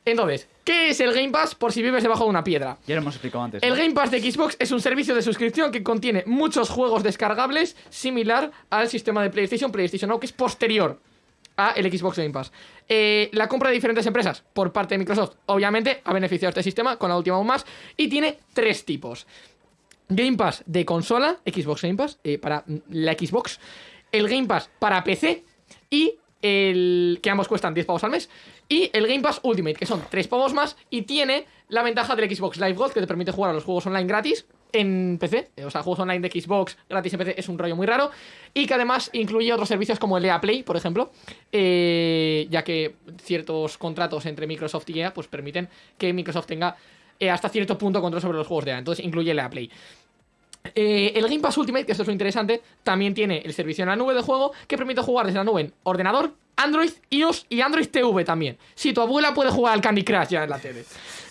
Entonces, ¿qué es el Game Pass por si vives debajo de una piedra? Ya lo hemos explicado antes. El. Game Pass de Xbox es un servicio de suscripción que contiene muchos juegos descargables similar al sistema de PlayStation, PlayStation Now, que es posterior a el Xbox Game Pass. Eh, la compra de diferentes empresas por parte de Microsoft, obviamente, ha beneficiado este sistema, con la última aún más, y tiene tres tipos. Game Pass de consola, Xbox Game Pass, eh, para la Xbox, el Game Pass para PC y el que ambos cuestan 10 pavos al mes, y el Game Pass Ultimate, que son 3 pavos más, y tiene la ventaja del Xbox Live Gold, que te permite jugar a los juegos online gratis en PC, eh, o sea, juegos online de Xbox gratis en PC es un rollo muy raro, y que además incluye otros servicios como el EA Play, por ejemplo, eh, ya que ciertos contratos entre Microsoft y EA pues permiten que Microsoft tenga eh, hasta cierto punto control sobre los juegos de EA, entonces incluye el EA Play. Eh, el Game Pass Ultimate, que esto es lo interesante, también tiene el servicio en la nube de juego que permite jugar desde la nube en ordenador, Android, iOS y Android TV también. Si tu abuela puede jugar al Candy Crush ya en la tele.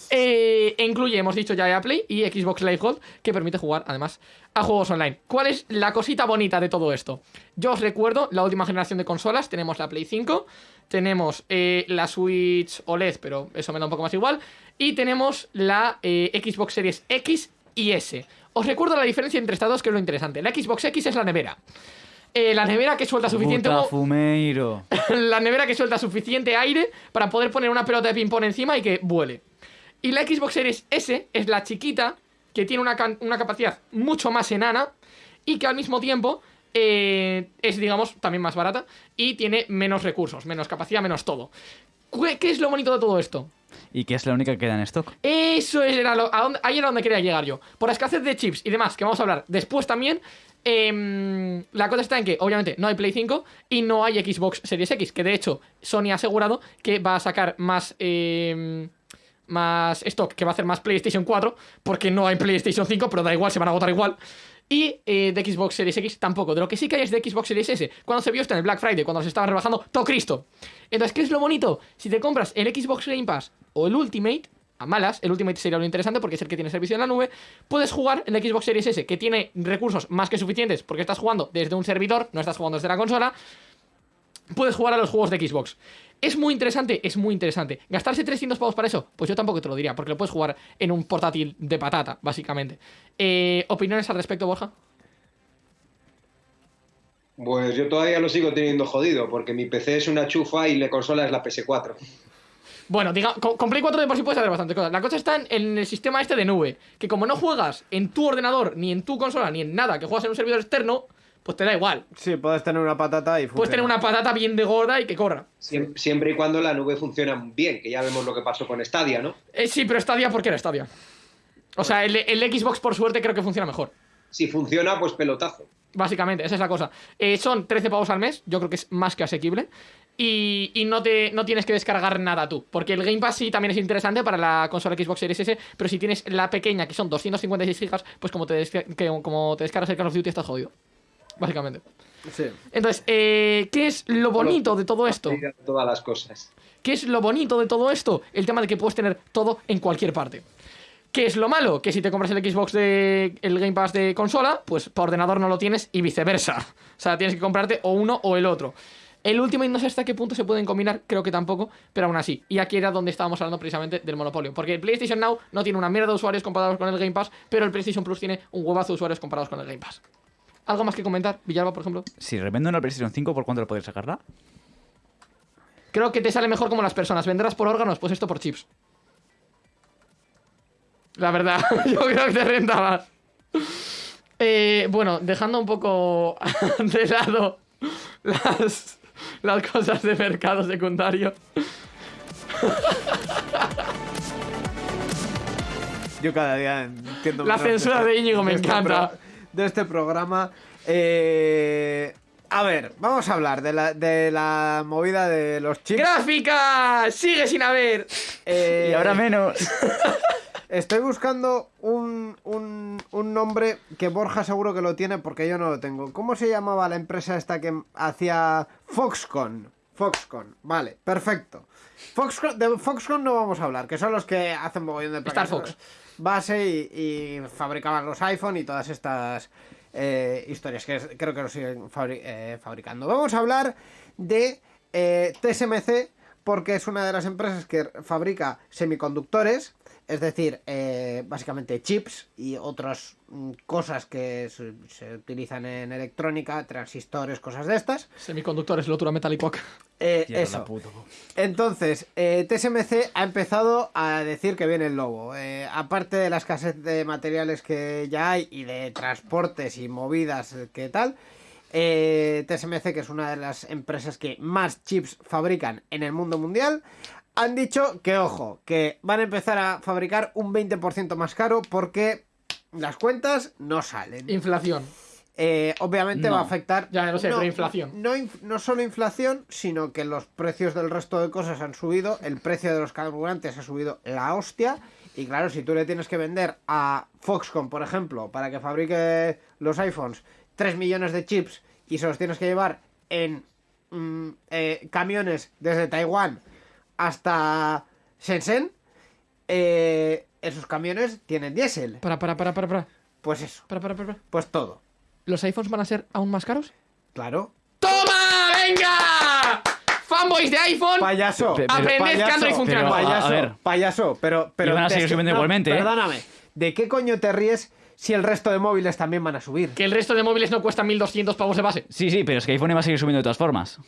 Eh, incluye, hemos dicho ya Play y Xbox Live Gold, que permite jugar además a juegos online. ¿Cuál es la cosita bonita de todo esto? Yo os recuerdo la última generación de consolas. Tenemos la Play 5, tenemos eh, la Switch OLED, pero eso me da un poco más igual. Y tenemos la Xbox Series X y S. Os recuerdo la diferencia entre estas dos, que es lo interesante. La Xbox X es la nevera. Eh, la nevera que suelta suficiente humo- fumeiro. la nevera que suelta suficiente aire para poder poner una pelota de ping-pong encima y que vuele. Y la Xbox Series S es la chiquita que tiene una, una capacidad mucho más enana y que al mismo tiempo eh, es, digamos, también más barata y tiene menos recursos, menos capacidad, menos todo. ¿Qué, qué es lo bonito de todo esto? Y que es la única que queda en stock. Eso era lo, a ahí era donde quería llegar yo. Por escasez de chips y demás, que vamos a hablar después también. em, la cosa está en que, obviamente, no hay Play 5 y no hay Xbox Series X. Que de hecho, Sony ha asegurado que va a sacar más. em, más stock, que va a hacer más PlayStation 4, porque no hay PlayStation 5, pero da igual, se van a agotar igual. Y eh, de Xbox Series X tampoco. De lo que sí que hay es de Xbox Series S. Cuando se vio esto en el Black Friday, cuando se estaba rebajando, todo Cristo. Entonces, ¿qué es lo bonito? Si te compras el Xbox Game Pass o el Ultimate, a malas, el Ultimate sería lo interesante porque es el que tiene servicio en la nube, puedes jugar en Xbox Series S, que tiene recursos más que suficientes porque estás jugando desde un servidor, no estás jugando desde la consola, puedes jugar a los juegos de Xbox. ¿Es muy interesante? Es muy interesante. ¿Gastarse 300 pavos para eso? Pues yo tampoco te lo diría, porque lo puedes jugar en un portátil de patata, básicamente. Eh, ¿Opiniones al respecto, Borja? Pues yo todavía lo sigo teniendo jodido, porque mi PC es una chufa y la consola es la PS4. Bueno, diga, con, con Play 4 de por sí puedes hacer bastantes cosas. La cosa está en, en el sistema este de nube, que como no juegas en tu ordenador, ni en tu consola, ni en nada, que juegas en un servidor externo, pues te da igual. Sí, puedes tener una patata y Puedes funciona. tener una patata bien de gorda y que corra. Siem- Siempre y cuando la nube funciona bien, que ya vemos lo que pasó con Stadia, ¿no? Eh, sí, pero Stadia, ¿por qué era Stadia? O sea, el, el Xbox por suerte creo que funciona mejor. Si funciona, pues pelotazo. Básicamente, esa es la cosa. Eh, son 13 pavos al mes, yo creo que es más que asequible. y, y no, te, no tienes que descargar nada tú. Porque el Game Pass sí también es interesante para la consola Xbox Series S, pero si tienes la pequeña, que son 256 gigas, pues como te, como te descargas el Call of Duty estás jodido. Básicamente. Sí. Entonces, eh, ¿qué es lo bonito de todo esto? Todas las cosas. ¿Qué es lo bonito de todo esto? El tema de que puedes tener todo en cualquier parte. ¿Qué es lo malo? Que si te compras el Xbox de el Game Pass de consola, pues por ordenador no lo tienes y viceversa. O sea, tienes que comprarte o uno o el otro. El Ultimate no sé hasta qué punto se pueden combinar, creo que tampoco, pero aún así. Y aquí era donde estábamos hablando precisamente del monopolio. Porque el PlayStation Now no tiene una mierda de usuarios comparados con el Game Pass, pero el PlayStation Plus tiene un huevazo de usuarios comparados con el Game Pass. ¿Algo más que comentar? Villalba, por ejemplo. Si revendo una PlayStation 5, ¿por cuánto lo podéis sacarla? Creo que te sale mejor como las personas. ¿Vendrás por órganos? Pues esto por chips. La verdad, yo creo que te renta más. Eh, bueno, dejando un poco de lado las, las cosas de mercado secundario. Yo cada día entiendo La censura de Íñigo me encanta. De este programa. Eh, a ver, vamos a hablar de la, de la movida de los chips. ¡Gráfica! ¡Sigue sin haber! Eh, Y ahora menos. Estoy buscando un, un, un nombre que Borja seguro que lo tiene porque yo no lo tengo. ¿Cómo se llamaba la empresa esta que hacía Foxconn? Foxconn, vale, perfecto. Foxconn, de Foxconn no vamos a hablar, que son los que hacen mogollón de Star Fox. Base y, fabricaban los iPhone y todas estas eh, historias que creo que lo siguen eh, fabricando. Vamos a hablar de eh, TSMC porque es una de las empresas que fabrica semiconductores, es decir, eh, básicamente chips y otras mm, cosas que se, se utilizan en electrónica, transistores, cosas de estas. Semiconductores, lotura metálico. Eh, eso. Entonces, eh, TSMC ha empezado a decir que viene el lobo. Eh, aparte de la escasez de materiales que ya hay y de transportes y movidas que tal, eh, TSMC, que es una de las empresas que más chips fabrican en el mundo mundial, han dicho que, ojo, que van a empezar a fabricar un 20% más caro porque las cuentas no salen. Inflación. Eh, obviamente No. va a afectar. Ya, lo sé, pero inflación. No, no solo inflación, sino que los precios del resto de cosas han subido, el precio de los carburantes ha subido la hostia. Y claro, si tú le tienes que vender a Foxconn, por ejemplo, para que fabrique los iPhones 3 millones de chips y se los tienes que llevar en mm, eh, camiones desde Taiwán hasta Shenzhen, eh, esos camiones tienen diésel. Para, para, para, para, para. Pues eso, Para, para, para, para. pues todo. ¿Los iPhones van a ser aún más caros? Claro. ¡Toma! ¡Venga! Fanboys de iPhone. Payaso. Pe- Aprended que payaso, Android funciona. Payaso, A ver. payaso, pero, pero Y van a seguir subiendo igualmente, ¿eh? Perdóname, ¿de qué coño te ríes si el resto de móviles también van a subir? Que el resto de móviles no cuestan 1200 pavos de base. Sí, sí, pero es que iPhone va a seguir subiendo de todas formas.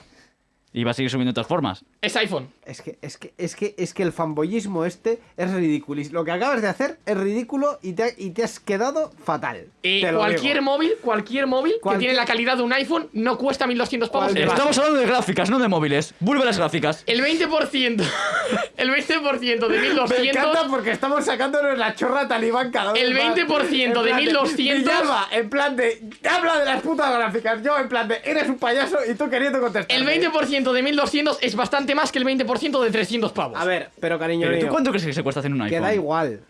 Y va a seguir subiendo de todas formas. Es iPhone. Es que, es que, es que, es que el fanboyismo este es ridículo. Lo que acabas de hacer es ridículo y te, ha- y te has quedado fatal. Y Te lo cualquier digo. móvil, cualquier móvil que tiene la calidad de un iPhone no cuesta 1200 pavos de. Estamos hablando de gráficas, no de móviles. Vuelve a las gráficas. El 20%, el 20% de Me 1200 encanta porque estamos sacándonos la chorra talibán cada vez El más. 20% En de plan 1200. Villalba, en plan de. Habla de las putas gráficas. Yo, en plan de. Eres un payaso y tú queriendo contestar. El 20% de 1200 es bastante más que el 20% de 300 pavos. A ver, pero cariño Pero ¿tú mío, cuánto crees que se cuesta hacer un que iPhone? da igual.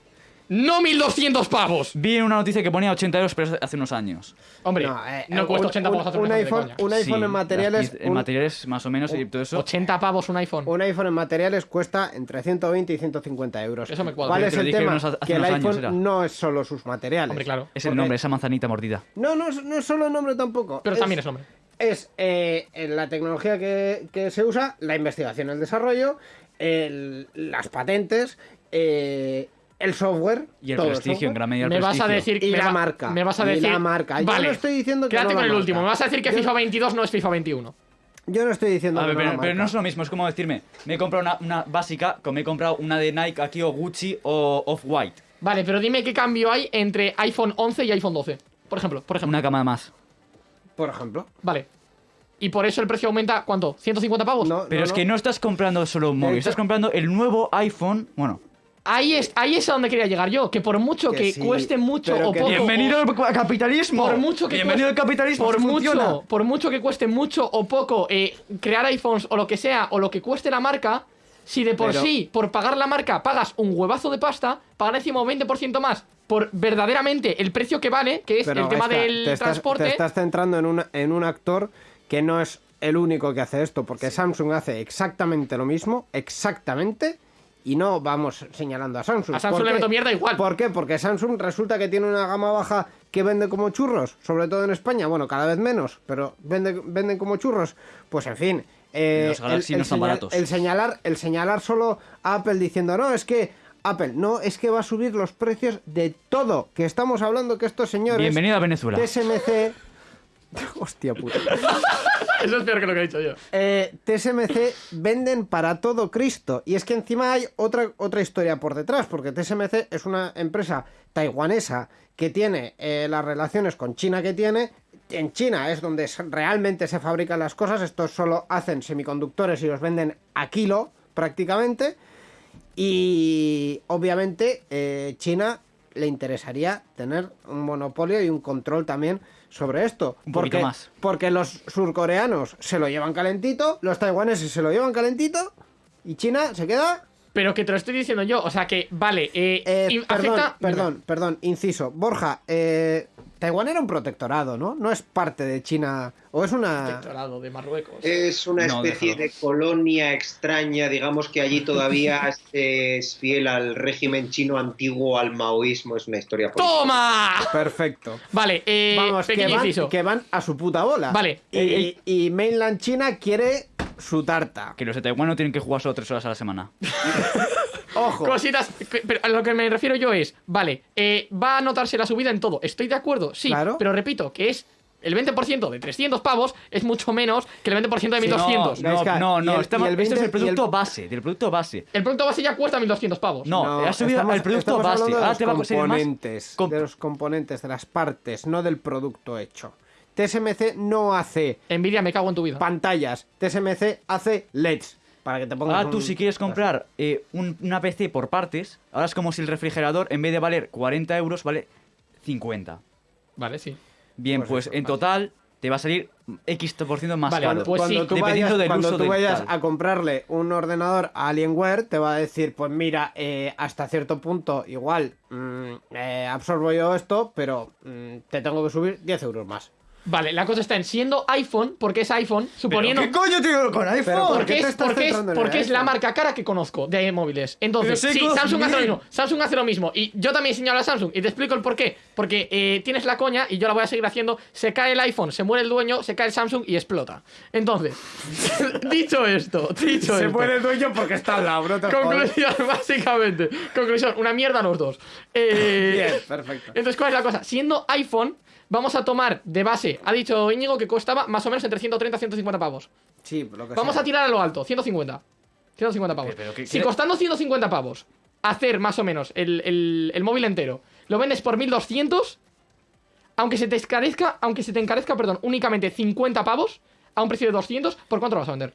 No 1200 pavos. Vi en una noticia que ponía 80 euros pero hace unos años. Hombre, no, eh, cuesta un- 80 pavos hacer un iPhone, un iPhone Sí, en materiales. las- En un, materiales más o menos y todo eso. 80 pavos un iPhone. un iPhone en materiales cuesta entre 120 y 150 euros. Eso me cuadra. ¿Cuál es el tema? hace- hace que el unos años, iPhone era. no es solo sus materiales. Hombre, claro. Es el nombre, esa manzanita mordida. No, no, es- no es solo el nombre tampoco. Pero Es- también es nombre. Es eh, la tecnología que, que se usa, la investigación, el desarrollo, el- las patentes, eh, el software Y el todo prestigio, en software. gran medida el Me vas a decir Y la va- marca. Me vas a Y decir la marca. Yo Vale. no estoy diciendo que Quédate no con el marca. último. Me vas a decir que Yo- FIFA 22 no es FIFA 21. Yo no estoy diciendo A ver, que pero, no es lo mismo, es como decirme, me he comprado una, una básica, como me he comprado una de Nike aquí o Gucci o Off-White. Vale, pero dime qué cambio hay entre iPhone 11 y iPhone 12. Por ejemplo, por ejemplo. Una cama más. Por ejemplo. Vale. Y por eso el precio aumenta, ¿cuánto? ¿150 pavos? No, Pero no, es no. que no estás comprando solo un móvil, hecho- estás comprando el nuevo iPhone, bueno, ahí es, ahí es a donde quería llegar yo. Que por mucho Que que, sí, cueste mucho o poco. Bienvenido al capitalismo. por mucho que Bienvenido cueste- al capitalismo. por mucho, por mucho que cueste mucho o poco eh, crear iPhones o lo que sea, o lo que cueste la marca, si de por Pero- sí, por pagar la marca, pagas un huevazo de pasta, pagar encima un 20% más por verdaderamente el precio que vale, que es Pero, el tema del te estás- transporte. te estás centrando en, una- en un actor que no es el único que hace esto, porque Samsung hace exactamente lo mismo, exactamente, y no vamos señalando a Samsung. A Samsung ¿Por le meto mierda igual. ¿Por qué? Porque Samsung resulta que tiene una gama baja que vende como churros, sobre todo en España, bueno, cada vez menos, pero vende, venden como churros. Pues en fin. Eh, Los Galaxy no están baratos. el señalar, el señalar solo a Apple diciendo, no, es que Apple, no, es que va a subir los precios de todo. Que estamos hablando que estos señores. Bienvenido a Venezuela. TSMC. Hostia puta. Eso es peor que lo que he dicho yo. Eh, TSMC venden para todo Cristo. Y es que encima hay otra, otra historia por detrás, porque TSMC es una empresa taiwanesa que tiene eh, las relaciones con China que tiene. En China es donde realmente se fabrican las cosas. Estos solo hacen semiconductores y los venden a kilo prácticamente. Y obviamente eh, China le interesaría tener un monopolio y un control también sobre esto. Un porque, más. porque los surcoreanos se lo llevan calentito, los taiwaneses se lo llevan calentito y China se queda... Pero que te lo estoy diciendo yo, o sea que, vale, eh, Eh, perdón, afecta- perdón, perdón, inciso. Borja, eh, Taiwán era un protectorado, ¿no? No es parte de China. O es una. Protectorado de Marruecos. Es una especie de colonia extraña, digamos que allí todavía se es fiel al régimen chino antiguo, al maoísmo, es una historia política. ¡Toma! Perfecto. Vale, eh, Vamos, que van, que van a su puta bola. Vale. Y, Eh, y Mainland China quiere su tarta. Que los de Taiwán no tienen que jugar solo tres horas a la semana. Ojo. Cositas, pe- pero a lo que me refiero yo es, vale, eh, va a notarse la subida en todo, estoy de acuerdo, sí, Claro. pero repito, que es el 20% de 300 pavos es mucho menos que el 20% de 1200. No, no, no. el- estamos- esto es 20 el producto base, del producto base. El producto base ya cuesta 1200 pavos. No, No, ha subido estamos- el producto base. Ahora los te va a conseguir más. componentes, comp- de los componentes, de las partes, no del producto hecho. TSMC no hace Nvidia, me cago en tu vida. pantallas, TSMC hace LEDs. Para que te pongas Ahora tú un- si quieres comprar eh, un- una PC por partes, ahora es como si el refrigerador en vez de valer 40 euros vale 50. Vale, sí. Bien, Pues pues, eso, en vale. total te va a salir X por ciento más Vale, caro. pues sí, cuando tú dependiendo vayas, del cuando uso tú vayas a comprarle un ordenador a Alienware, te va a decir, pues mira, eh, hasta cierto punto igual mm, eh, absorbo yo esto, pero mm, te tengo que subir 10 euros más. Vale, la cosa está en siendo iPhone, porque es iPhone, suponiendo... ¿Qué coño tengo con iPhone? ¿por Porque, te es, porque, es, porque es la marca cara que conozco de móviles. Entonces, sí, Samsung hace lo 2000. mismo. Samsung hace lo mismo. Y yo también señalo a Samsung. Y te explico el por qué. Porque eh, tienes la coña y yo la voy a seguir haciendo. Se cae el iPhone, se muere el dueño, se cae el Samsung y explota. Entonces, dicho esto, dicho Se esto. muere el dueño porque está al lado, no. Conclusión, básicamente. Conclusión, una mierda los dos. Eh, Bien, perfecto. Entonces, ¿cuál es la cosa? Siendo iPhone, vamos a tomar de base, ha dicho Íñigo que costaba más o menos entre 130 y 150 pavos. Sí, lo que Vamos sea. a tirar a lo alto, 150. 150 pavos. Pero, ¿qué- si qué- costando 150 pavos, hacer más o menos el, el- el móvil entero, lo vendes por 1200, aunque se te encarezca, aunque se te encarezca, perdón, únicamente 50 pavos, a un precio de 200, ¿por cuánto lo vas a vender?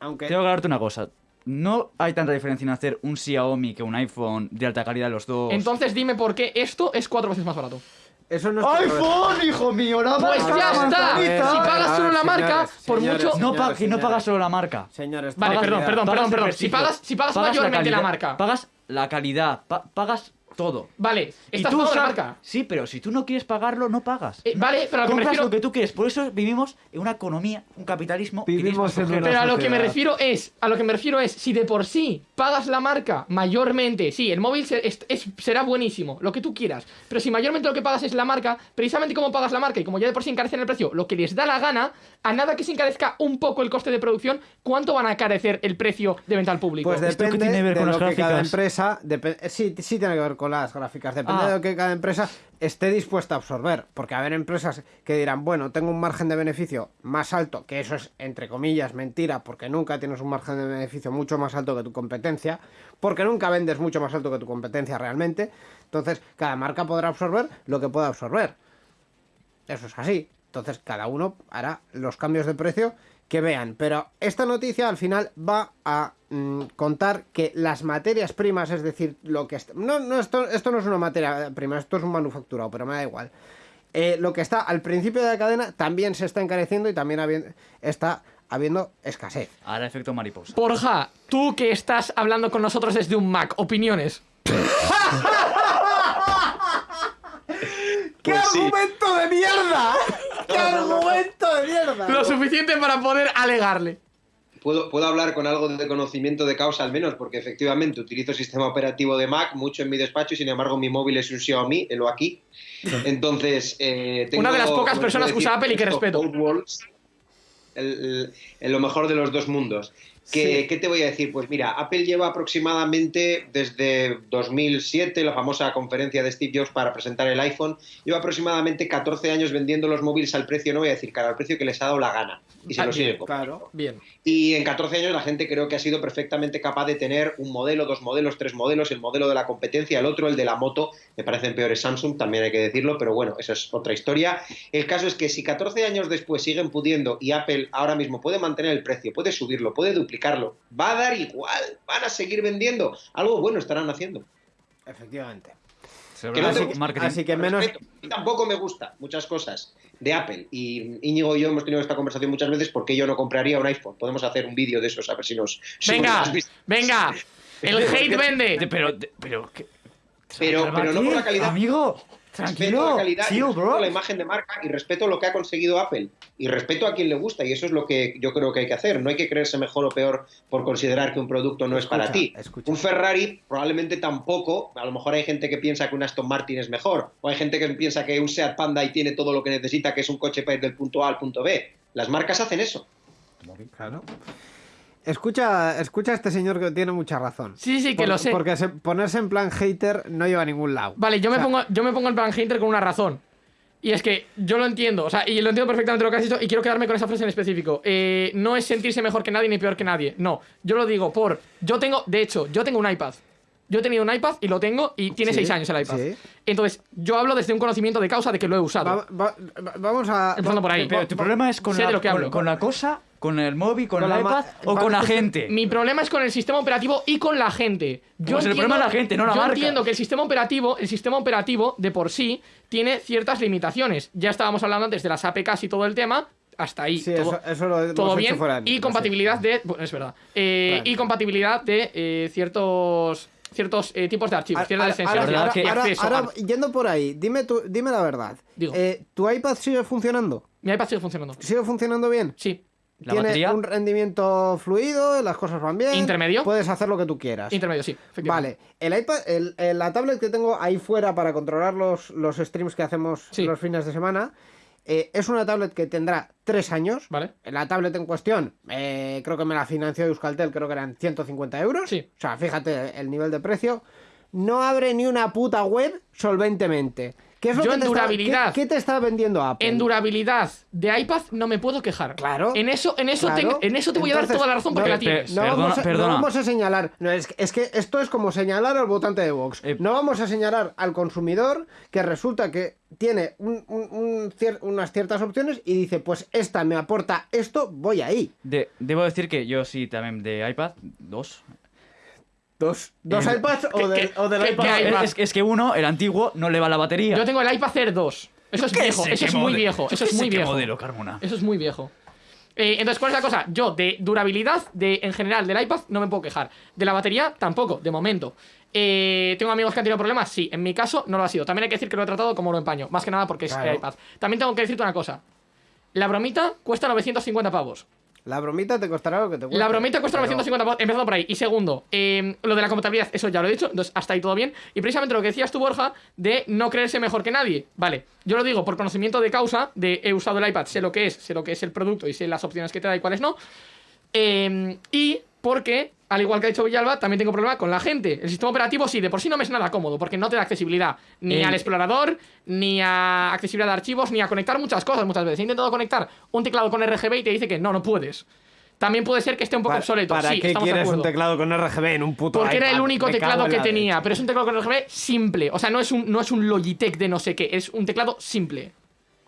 Aunque Tengo que aclararte una cosa. No hay tanta diferencia en hacer un Xiaomi que un iPhone de alta calidad los dos. Entonces dime por qué esto es cuatro veces más barato. Eso no es. ¡iPhone, hijo mío! ¡La Pues marca, ya la está. Si pagas solo la marca, señores, por señores, mucho- No, pa- señores, que no pagas solo la marca. Señores, Vale, pagas perdón, ya. perdón, perdón, perdón. Si pagas, si pagas, mayormente la calidad, marca. Pagas la calidad, pa- pagas todo. Vale, Y estás tú pagando la sab- marca. Sí, pero si tú no quieres pagarlo, no pagas. Eh, vale, pero a lo que me Compras refiero. lo que tú quieres. Por eso vivimos en una economía, un capitalismo. que Vivimos en. Pero a lo que me refiero es, a lo que me refiero es, si de por sí pagas la marca mayormente, sí, el móvil se- es- es- será buenísimo, lo que tú quieras, pero si mayormente lo que pagas es la marca, precisamente como pagas la marca y como ya de por sí encarecen el precio, lo que les da la gana, a nada que se encarezca un poco el coste de producción, ¿cuánto van a encarecer el precio de venta al público? Pues ¿Esto qué depende tiene que ver de con lo las que cada gráficas? empresa... depe- eh, sí, sí tiene que ver con las gráficas. Depende Ah. de lo que cada empresa esté dispuesta a absorber. Porque haber empresas que dirán, bueno, tengo un margen de beneficio más alto, que eso es, entre comillas, mentira, porque nunca tienes un margen de beneficio mucho más alto que tu competencia, porque nunca vendes mucho más alto que tu competencia realmente. Entonces, cada marca podrá absorber lo que pueda absorber. Eso es así. Entonces cada uno hará los cambios de precio que vean. Pero esta noticia al final va a mm, contar que las materias primas, es decir, lo que... est- No, no, esto, esto no es una materia prima, esto es un manufacturado, pero me da igual. Eh, lo que está al principio de la cadena también se está encareciendo y también habi- está habiendo escasez. Hará efecto mariposa. Borja, tú que estás hablando con nosotros desde un Mac, opiniones. ¡Qué Pues sí. argumento de mierda! ¡Qué argumento de mierda! Lo suficiente para poder alegarle. Puedo, puedo hablar con algo de conocimiento de causa al menos, porque efectivamente utilizo sistema operativo de Mac mucho en mi despacho y sin embargo mi móvil es un Xiaomi, lo aquí. Entonces, eh, tengo, Una de las pocas personas que usa decir, Apple y que respeto. worlds, el- el- en lo mejor de los dos mundos. ¿Qué, Sí. qué te voy a decir? Pues mira, Apple lleva aproximadamente desde 2007, la famosa conferencia de Steve Jobs para presentar el iPhone, lleva aproximadamente 14 años vendiendo los móviles al precio, no voy a decir cara, al precio que les ha dado la gana. Y se Ah, lo sigue bien, comprando. Claro. Bien. Y en 14 años la gente creo que ha sido perfectamente capaz de tener un modelo, dos modelos, tres modelos, el modelo de la competencia, el otro, el de la moto, me parecen peores Samsung, también hay que decirlo, pero bueno, eso es otra historia. El caso es que si 14 años después siguen pudiendo y Apple ahora mismo puede mantener el precio, puede subirlo, puede duplicarlo, va a dar igual, van a seguir vendiendo, algo bueno estarán haciendo. Efectivamente. Que no marketing. así que menos. Respeto. Y tampoco me gusta muchas cosas de Apple. Y Íñigo y yo hemos tenido esta conversación muchas veces porque yo no compraría un iPhone. Podemos hacer un vídeo de esos a ver si nos... si Venga, nos visto. venga. El hate vende. De- Pero, pero, ¿qué? Pero, pero no por la calidad. Amigo, Respeto la calidad, y respeto bro. la imagen de marca y respeto lo que ha conseguido Apple. Y respeto a quien le gusta. Y eso es lo que yo creo que hay que hacer. No hay que creerse mejor o peor por considerar que un producto no es para ti. escucha. Un Ferrari probablemente tampoco. A lo mejor hay gente que piensa que un Aston Martin es mejor. O hay gente que piensa que un Seat Panda y tiene todo lo que necesita, que es un coche para ir del punto A al punto B. Las marcas hacen eso. Claro. Escucha, escucha a este señor que tiene mucha razón. Sí, sí, que Por- lo sé. Porque se- ponerse en plan hater no lleva a ningún lado. Vale, yo me, O sea, pongo, yo me pongo en plan hater con una razón. Y es que yo lo entiendo, o sea, y lo entiendo perfectamente lo que has dicho y quiero quedarme con esa frase en específico. Eh, no es sentirse mejor que nadie ni peor que nadie. No, yo lo digo por... Yo tengo, de hecho, yo tengo un iPad. Yo he tenido un iPad y lo tengo y tiene Sí, 6 años el iPad. sí. Entonces, yo hablo desde un conocimiento de causa de que lo he usado. va- va- va- vamos a. Empezando por ahí. Pero tu problema es con Sé la, de lo que con- hablo. con la cosa, con el móvil, con, Con el iPad o con la gente. Mi problema es con el sistema operativo y con la gente. Yo Pues el problema es la gente, no la yo marca. entiendo que el sistema operativo, el sistema operativo de por sí tiene ciertas limitaciones. Ya estábamos hablando antes de las APKs y todo el tema. Hasta ahí. Sí, todo, eso, eso lo hemos todo hecho bien. fuera de y compatibilidad de. Bueno, es verdad. Eh, Vale. Y compatibilidad de eh, ciertos ciertos eh, tipos de archivos, ciertas Ahora, extensiones ahora- verdad que- y ahora- acceso. ahora, a- yendo por ahí, dime, tu- dime la verdad. Digo. Eh, ¿Tu iPad sigue funcionando? Mi iPad sigue funcionando. ¿Sigue funcionando bien? Sí, ¿La ¿Tiene batería? un rendimiento fluido? ¿Las cosas van bien? ¿Intermedio? Puedes hacer lo que tú quieras. intermedio, sí. Vale, el iPad, el- el- la tablet que tengo ahí fuera para controlar los, los streams que hacemos Sí. los fines de semana, eh, es una tablet que tendrá tres años. Vale. La tablet en cuestión, eh, creo que me la financió Euskaltel, creo que eran 150 euros. Sí. O sea, fíjate el nivel de precio. No abre ni una puta web solventemente. ¿Qué es lo Yo que en te está- durabilidad- ¿qué, qué te está vendiendo Apple? En durabilidad de iPad no me puedo quejar. Claro. En eso, en eso, Claro. te, en eso te voy a dar toda la razón porque no, la tienes. No, Perdona, vamos a, no perdona. vamos a señalar. No, es, que- es que esto es como señalar al votante de Vox. Eh, no vamos a señalar al consumidor que resulta que tiene un- un- un cier- unas ciertas opciones y dice, pues esta me aporta esto, voy ahí. De- debo decir que yo sí también de iPad, dos. ¿Dos, dos Eh, iPads o, ¿qué- del- qué- o del iPad? iPad? Es, es que uno, el antiguo, no le va la batería. Yo tengo el iPad Air 2. Eso es viejo, eso es muy viejo, eso es muy viejo. modelo, Carmona. Eso es muy viejo. Eh, entonces, ¿cuál es la cosa? Yo, de durabilidad, de en general, del iPad, no me puedo quejar. De la batería, tampoco, de momento. Eh, ¿Tengo amigos que han tenido problemas? Sí. En mi caso, no lo ha sido. También hay que decir que lo he tratado como lo empaño. Más que nada porque es el iPad. También tengo que decirte una cosa. La bromita cuesta 950 pavos. La bromita te costará lo que te cueste. La bromita cuesta Pero- 950 pavos, empezando por ahí. Y segundo, eh, lo de la compatibilidad, eso ya lo he dicho, entonces hasta ahí todo bien. Y precisamente lo que decías tú, Borja, de no creerse mejor que nadie. Vale, yo lo digo por conocimiento de causa, de he usado el iPad, sé lo que es, sé lo que es el producto y sé las opciones que te da y cuáles no. Eh, y porque, al igual que ha dicho Villalba, también tengo problema con la gente. El sistema operativo sí, de por sí no me es nada cómodo, porque no te da accesibilidad ni El- al explorador, ni a accesibilidad de archivos, ni a conectar muchas cosas muchas veces. He intentado conectar un teclado con RGB y te dice que no, no puedes. También puede ser que esté un poco ¿Para, obsoleto. ¿para sí, qué quieres un teclado con RGB en un puto Porque era el único teclado que tenía, leche. pero es un teclado con RGB simple. O sea, no es un, no es un Logitech de no sé qué, es un teclado simple.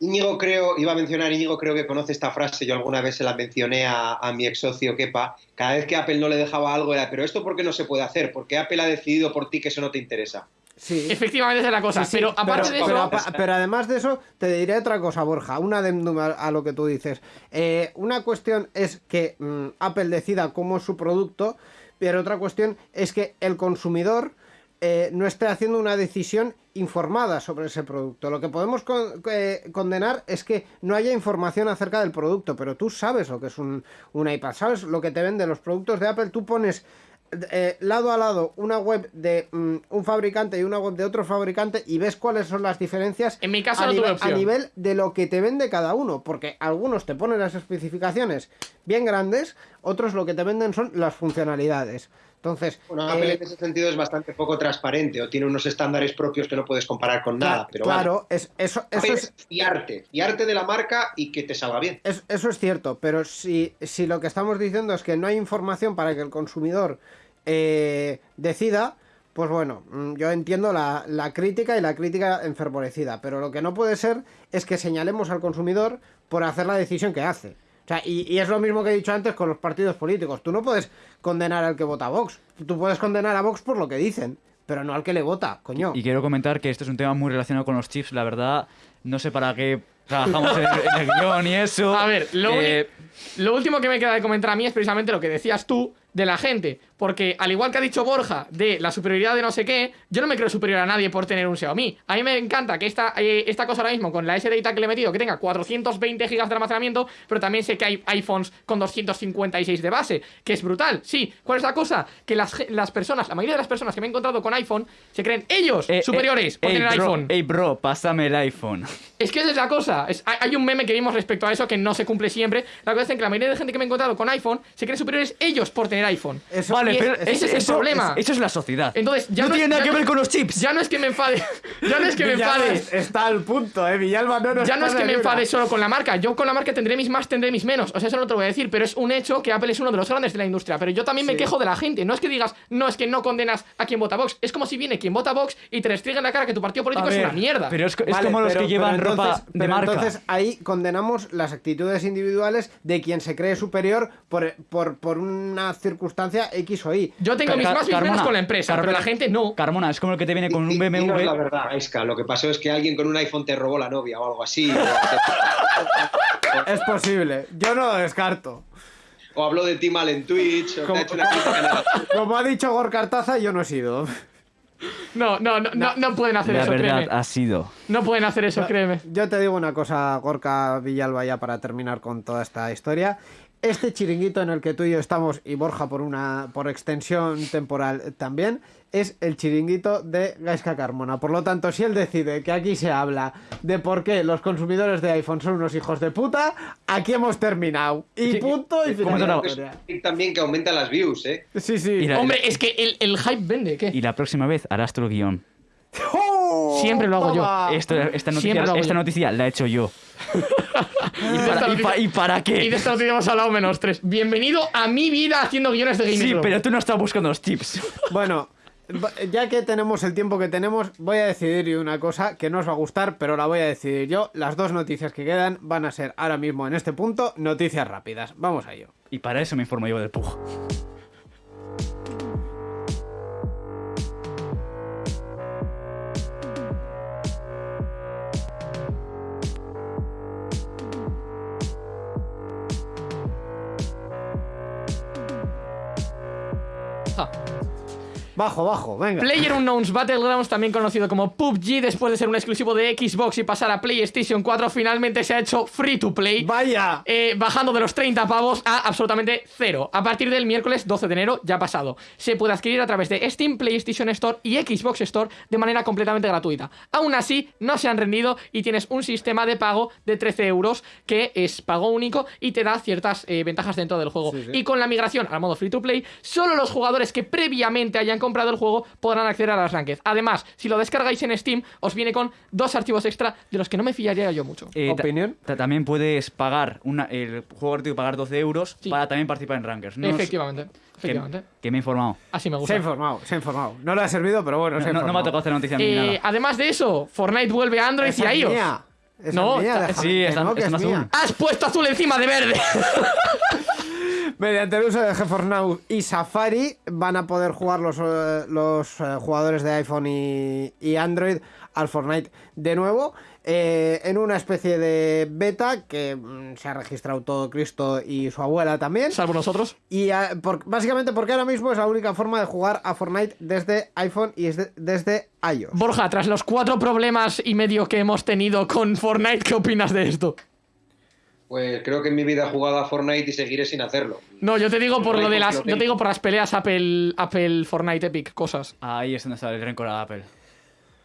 Íñigo creo, iba a mencionar, Íñigo creo que conoce esta frase, yo alguna vez se la mencioné a, a mi ex socio Kepa, cada vez que Apple no le dejaba algo era, pero esto por qué no se puede hacer, porque Apple ha decidido por ti que eso no te interesa. Sí. Efectivamente esa es la cosa. Sí, sí, pero aparte de pero eso. pero además de eso, te diré otra cosa, Borja, un adendum a, a lo que tú dices. Eh, una cuestión es que mm, Apple decida cómo es su producto, pero otra cuestión es que el consumidor eh, no esté haciendo una decisión informada sobre ese producto. Lo que podemos con- eh, condenar es que no haya información acerca del producto, pero tú sabes lo que es un, un iPad, sabes lo que te venden los productos de Apple, tú pones eh, lado a lado una web de mm, un fabricante y una web de otro fabricante y ves cuáles son las diferencias En mi caso a, no tuve nivel, opción. a nivel de lo que te vende cada uno, porque algunos te ponen las especificaciones bien grandes, otros lo que te venden son las funcionalidades. Entonces, Bueno, eh, Apple en ese sentido es bastante poco transparente o tiene unos estándares propios que no puedes comparar con nada, pero claro, es, eso, vale. eso es, fiarte, fiarte de la marca y que te salga bien. Es- eso es cierto, pero si, si lo que estamos diciendo es que no hay información para que el consumidor eh, decida, pues bueno, mm, yo entiendo la, la crítica y la crítica enfervorecida, pero lo que no puede ser es que señalemos al consumidor por hacer la decisión que hace. O sea, y, y es lo mismo que he dicho antes con los partidos políticos. Tú no puedes condenar al que vota a Vox. Tú puedes condenar a Vox por lo que dicen, pero no al que le vota, coño. Y quiero comentar que esto es un tema muy relacionado con los chips, la verdad. No sé para qué trabajamos en, en el guion y eso. A ver, lo, Eh, lo último que me queda de comentar a mí es precisamente lo que decías tú de la gente. Porque al igual que ha dicho Borja de la superioridad de no sé qué, yo no me creo superior a nadie por tener un Xiaomi. A mí me encanta que esta, eh, esta cosa ahora mismo, con la SDI que le he metido, que tenga 420 GB de almacenamiento, pero también sé que hay iPhones con 256 de base, que es brutal. Sí, ¿cuál es la cosa? Que las, las personas, la mayoría de las personas que me he encontrado con iPhone, se creen ellos eh, superiores eh, por ey, tener bro, iPhone. Ey, bro, pásame el iPhone. Es que esa es la cosa. Es- hay, hay un meme que vimos respecto a eso que no se cumple siempre. La cosa es que la mayoría de gente que me he encontrado con iPhone se creen superiores ellos por tener iPhone. Eso- vale, pero ese es el eso, problema. Eso es la sociedad. Entonces, ya no, no es- tiene nada que ver con los chips. Ya no es que me enfade. Ya no es que me enfade. es- está al punto, eh. Villalba no nos Ya no es que me enfade solo con la marca. Yo con la marca tendré mis más, tendré mis menos. O sea, eso no te lo voy a decir. Pero es un hecho que Apple es uno de los grandes de la industria. Pero yo también me quejo de la gente. No es que digas, no, es que no condenas a quien vota Vox. Es como si viene quien vota Vox y te restringe en la cara que tu partido político es una mierda. Pero es, es Vale, como los pero- que llevan pero ropa entonces- de pero marca. Entonces ahí condenamos las actitudes individuales de quien se cree superior por, por, por una circunstancia X o Y. Yo tengo mis más Carmona, con la empresa, pero Carmona, la gente no. Carmona, es como el que te viene con un Di- dinos la BMW. verdad, Aiska, lo que pasó es que alguien con un iPhone te robó la novia o algo así. o, Es posible, yo no lo descarto. o habló de ti mal en Twitch, o te Como- ha hecho una crítica. Como ha dicho Gorkartaza, yo no he sido. No, no, no, no, no pueden hacer La eso, verdad créeme. ha sido. No pueden hacer eso, créeme. Yo te digo una cosa, Gorka Villalba, ya para terminar con toda esta historia. Este chiringuito en el que tú y yo estamos, y Borja por una por extensión temporal también, es el chiringuito de Gaisca Carmona. Por lo tanto, si él decide que aquí se habla de por qué los consumidores de iPhone son unos hijos de puta, aquí hemos terminado. Y Sí, punto y ¿cómo final. también que aumenta las views, ¿eh? Sí, sí. La- Hombre, es que el, el hype vende, ¿qué? Y la próxima vez harás tu guion. ¡Oh! Siempre lo hago yo. Toma. Esta, noticia, Siempre lo hago esta yo. noticia la he hecho yo. ¿Y, esta para, y, noticia- pa- y para Y qué? de esto no teníamos hablado menos tres. Bienvenido a mi vida haciendo guiones de gaming. Sí, Club. pero tú no estás buscando los tips. Bueno, ya que tenemos el tiempo que tenemos, voy a decidir una cosa que no os va a gustar, pero la voy a decidir yo. Las dos noticias que quedan van a ser ahora mismo en este punto noticias rápidas. Vamos a ello. Y para eso me informo yo del Pug. Bajo, bajo, venga. Player Unknowns Battlegrounds, también conocido como PUBG, después de ser un exclusivo de Xbox y pasar a PlayStation 4, finalmente se ha hecho free to play. Vaya. eh, bajando de los 30 pavos a absolutamente cero. A partir del miércoles 12 de enero, ya pasado. Se puede adquirir a través de Steam, PlayStation Store y Xbox Store de manera completamente gratuita. Aún así, no se han rendido y tienes un sistema de pago de 13 euros que es pago único y te da ciertas eh, ventajas dentro del juego. Sí, sí. Y con la migración al modo free to play, solo los jugadores que previamente hayan comprado el juego podrán acceder a las ranked. Además, si lo descargáis en Steam, os viene con dos archivos extra de los que no me fiaría yo mucho. Eh, ¿Opinión? ta- también puedes pagar una, el juego gratuito pagar 12 euros Sí. para también participar en Rankers. No os- efectivamente, que, efectivamente. que me he informado. Así me Se gusta. ha informado, se ha informado. No le ha servido, pero bueno, se ha No, no me ha tocado hacer noticia ni Eh, nada. además de eso, Fortnite vuelve a Android y a iOS. mía. Esa No, es mía, está- sí, que no, es mía. azul. Has puesto azul encima de verde. Mediante el uso de GeForce Now y Safari van a poder jugar los, eh, los eh, jugadores de iPhone y, y Android al Fortnite de nuevo eh, en una especie de beta que mm, se ha registrado todo Cristo y su abuela también. Salvo nosotros. Y ah, por- básicamente porque ahora mismo es la única forma de jugar a Fortnite desde iPhone y desde, desde iOS. Borja, tras los cuatro problemas y medio que hemos tenido con Fortnite, ¿qué opinas de esto? Pues creo que en mi vida he jugado a Fortnite y seguiré sin hacerlo. No, yo te digo por lo de las. Yo te digo por las peleas Apple, Apple, Fortnite, Epic, cosas. Ahí es donde está el rencor a Apple.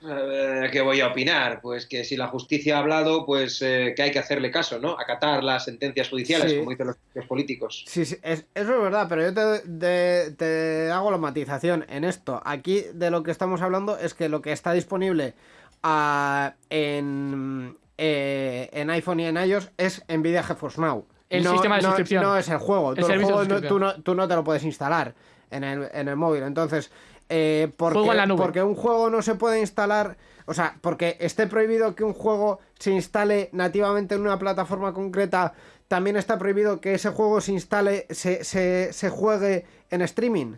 Eh, ¿Qué voy a opinar? Pues que si la justicia ha hablado, pues eh, que hay que hacerle caso, ¿no? Acatar las sentencias judiciales, Sí. como dicen los políticos. Sí, sí, es- eso es verdad, pero yo te, te hago la matización en esto. Aquí de lo que estamos hablando es que lo que está disponible ah, en, eh, en iPhone y en iOS es Nvidia GeForce Now. El no, sistema de no- suscripción. No es el juego. El Tú, el servicio de juego no- suscripción. tú no, tú no te lo puedes instalar en el, en el móvil. Entonces, eh, porque, Juego en la nube. porque un juego no se puede instalar... O sea, porque esté prohibido que un juego se instale nativamente en una plataforma concreta, también está prohibido que ese juego se instale, se, se, se juegue en streaming.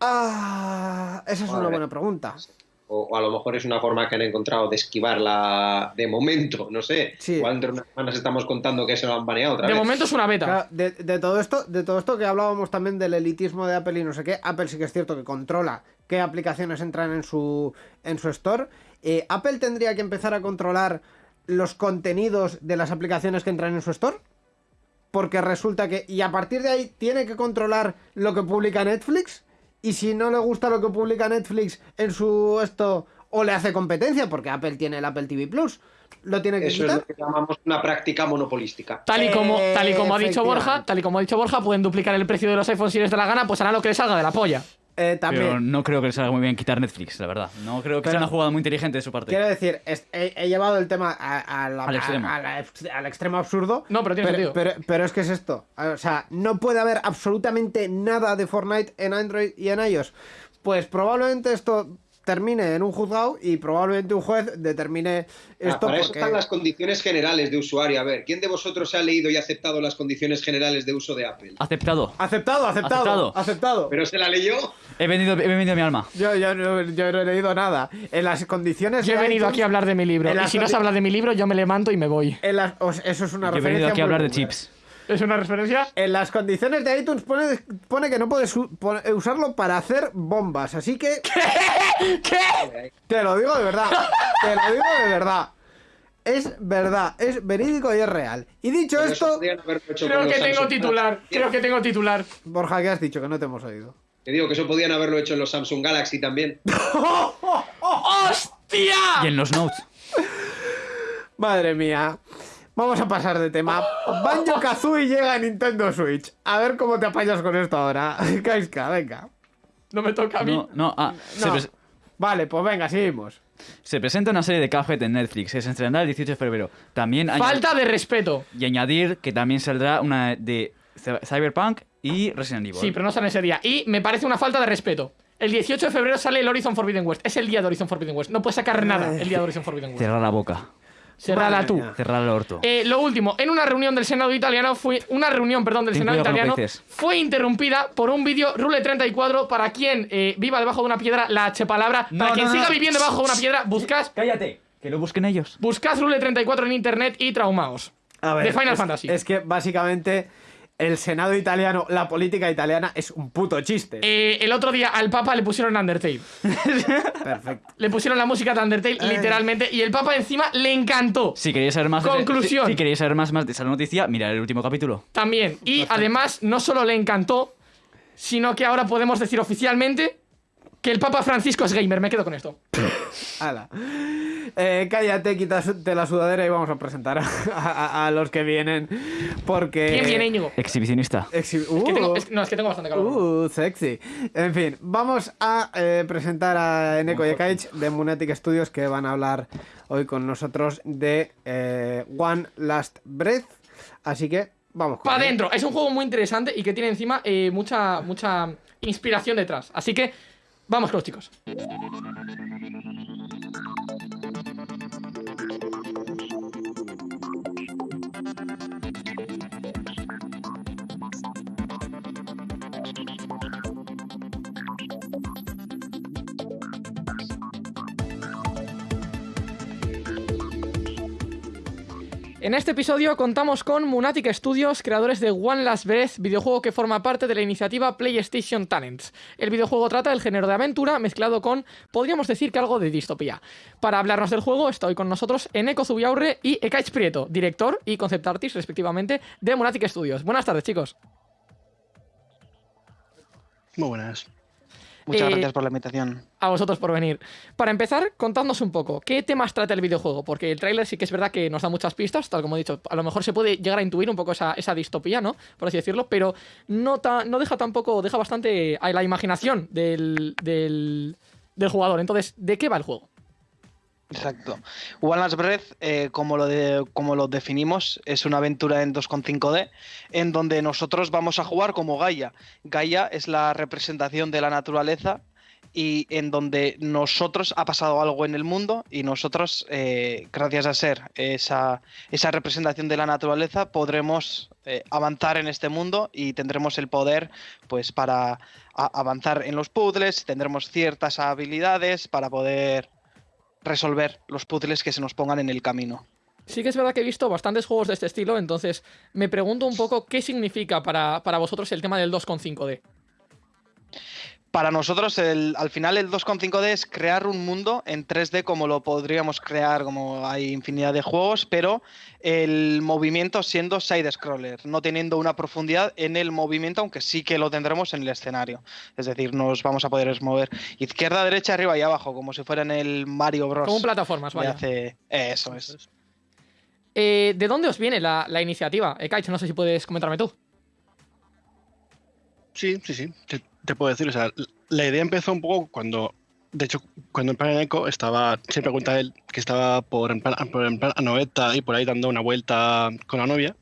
Ah, esa es una buena pregunta. O, o a lo mejor es una forma que han encontrado de esquivarla de momento, no sé. Sí. Igual de unas semanas estamos contando que se lo han baneado otra De vez. momento es una beta. Claro, de, de todo esto, de todo esto que hablábamos también del elitismo de Apple y no sé qué, Apple sí que es cierto que controla qué aplicaciones entran en su, en su store. Eh, Apple tendría que empezar a controlar los contenidos de las aplicaciones que entran en su store. Porque resulta que. Y a partir de ahí tiene que controlar lo que publica Netflix. Y si no le gusta lo que publica Netflix en su esto. O le hace competencia, porque Apple tiene el Apple TV Plus. Lo tiene que Eso es lo que llamamos una práctica monopolística. Tal y como, tal y como ha dicho Borja, tal y como ha dicho Borja, pueden duplicar el precio de los iPhones si les da la gana, pues harán lo que les salga de la polla. Eh, también. Pero no creo que les salga muy bien quitar Netflix, la verdad. No creo que Pero- sea una jugada muy inteligente de su parte. Quiero decir, es- he, he llevado el tema a- a la- Al extremo. a- a la ex- al extremo absurdo. No, pero tiene sentido. Pero, pero es que es esto. O sea, no puede haber absolutamente nada de Fortnite en Android y en iOS. Pues probablemente esto termine en un juzgado y probablemente un juez determine Ah, esto para eso porque... están las condiciones generales de usuario. A ver, ¿quién de vosotros ha leído y aceptado las condiciones generales de uso de Apple? Aceptado. Aceptado, aceptado, Aceptado. aceptado. ¿Pero se la leyó? He vendido, he vendido mi alma. Yo, yo no, yo no he leído nada. En las condiciones Yo he venido iTunes- aquí a hablar de mi libro. en Y las si no se habla de mi libro, yo me levanto y me voy. en las- eso es una Yo he referencia venido aquí a hablar de chips. ¿Es una referencia? En las condiciones de iTunes pone, pone que no puedes pon- usarlo para hacer bombas, así que ¿Qué? te lo digo de verdad, te lo digo de verdad. Es verdad, es verídico y es real. Y dicho Pero esto, Creo que tengo Samsung titular. Creo que tengo titular. Borja, ¿qué has dicho? Que no te hemos oído. Que digo que eso podían haberlo hecho en los Samsung Galaxy también. ¡Hostia! Y en los notes. Madre mía. Vamos a pasar de tema. Banjo Kazooie llega a Nintendo Switch. A ver cómo te apañas con esto ahora. Kaiska, venga. No me toca a mí. No, no, ah, Se, No. pres- Vale, pues venga, seguimos. se presenta una serie de Cuphead en Netflix. que Se estrenará el 18 de febrero. También Falta de respeto. Y añadir que también saldrá una de Cy- Cyberpunk y Resident Evil. Sí, pero no sale ese día. Y me parece una falta de respeto. El 18 de febrero sale el Horizon Forbidden West. Es el día de Horizon Forbidden West. No puedes sacar nada el día de Horizon Forbidden West. Cerrar la boca. Cerrala tú. Cerrar el orto. Eh, lo último, en una reunión del Senado italiano fue una reunión, perdón, del Ten Senado italiano fue interrumpida por un vídeo Rule 34 para quien eh, viva debajo de una piedra la H palabra. No, para quien no, no. siga viviendo debajo de una piedra, buscad Cállate. Que lo busquen ellos. buscad Rule 34 en internet y traumaos. A ver, de Final es, Fantasy. Es que básicamente el Senado italiano, la política italiana es un puto chiste. Eh, el otro día al Papa le pusieron Undertale. Perfecto. Le pusieron la música de Undertale, Ay. literalmente, y el Papa encima le encantó. Si queréis saber más de- Conclusión. si, si queréis saber más, más de esa noticia, mirad el último capítulo. También. Y además, no solo le encantó, sino que ahora podemos decir oficialmente que el Papa Francisco es gamer. Me quedo con esto. Hala. Eh, cállate, quítate la sudadera y vamos a presentar a, a- a los que vienen. Porque. ¿Quién viene, Íñigo? Exhibicionista. Exhi- Es que tengo- Uh, es- no, es que tengo bastante calor. Uh, sexy. En fin, vamos a eh, presentar a Eneco y Kaich de Munetic Studios que van a hablar hoy con nosotros de eh, One Last Breath. Así que vamos Para adentro. Es un juego muy interesante y que tiene encima eh, mucha, mucha inspiración detrás. Así que vamos con los chicos. En este episodio contamos con Munatic Studios, creadores de One Last Breath, videojuego que forma parte de la iniciativa PlayStation Talents. El videojuego trata del género de aventura mezclado con, podríamos decir que algo de distopía. Para hablarnos del juego estoy con nosotros Eneco Zubiaurre y Ekaich Prieto, director y concept artist respectivamente de Munatic Studios. Buenas tardes chicos. Muy buenas. Muchas Eh, gracias por la invitación. A vosotros por venir. Para empezar, contadnos un poco, ¿qué temas trata el videojuego? Porque el tráiler sí que es verdad que nos da muchas pistas, tal como he dicho. A lo mejor se puede llegar a intuir un poco esa, esa distopía, ¿no? Por así decirlo, pero no, ta- no deja tampoco, deja bastante a la imaginación del, del, del jugador. Entonces, ¿de qué va el juego? Exacto. One Last Breath, eh, como, lo de, como lo definimos, es una aventura en 2.5D en donde nosotros vamos a jugar como Gaia. Gaia es la representación de la naturaleza y en donde nosotros ha pasado algo en el mundo y nosotros, eh, gracias a ser esa, esa representación de la naturaleza, podremos eh, avanzar en este mundo y tendremos el poder pues para avanzar en los puzzles, tendremos ciertas habilidades para poder resolver los puzzles que se nos pongan en el camino. Sí que es verdad que he visto bastantes juegos de este estilo, entonces me pregunto un poco qué significa para, para vosotros el tema del 2.5D. Para nosotros, el- al final, el 2.5D es crear un mundo en 3D como lo podríamos crear, como hay infinidad de juegos, pero el movimiento siendo side-scroller, no teniendo una profundidad en el movimiento, aunque sí que lo tendremos en el escenario. Es decir, nos vamos a poder mover izquierda, derecha, arriba y abajo, como si fuera en el Mario Bros. Como plataformas, vaya. hace- Eso es. Eh, ¿De dónde os viene la, la iniciativa? Ekaich, no sé si puedes comentarme tú. Sí, sí, sí. Te, puedo decir, o sea, la idea empezó un poco cuando, de hecho, cuando en plan Eco estaba, siempre cuenta él que estaba por en plan, por en plan Anoeta y por ahí dando una vuelta con la novia.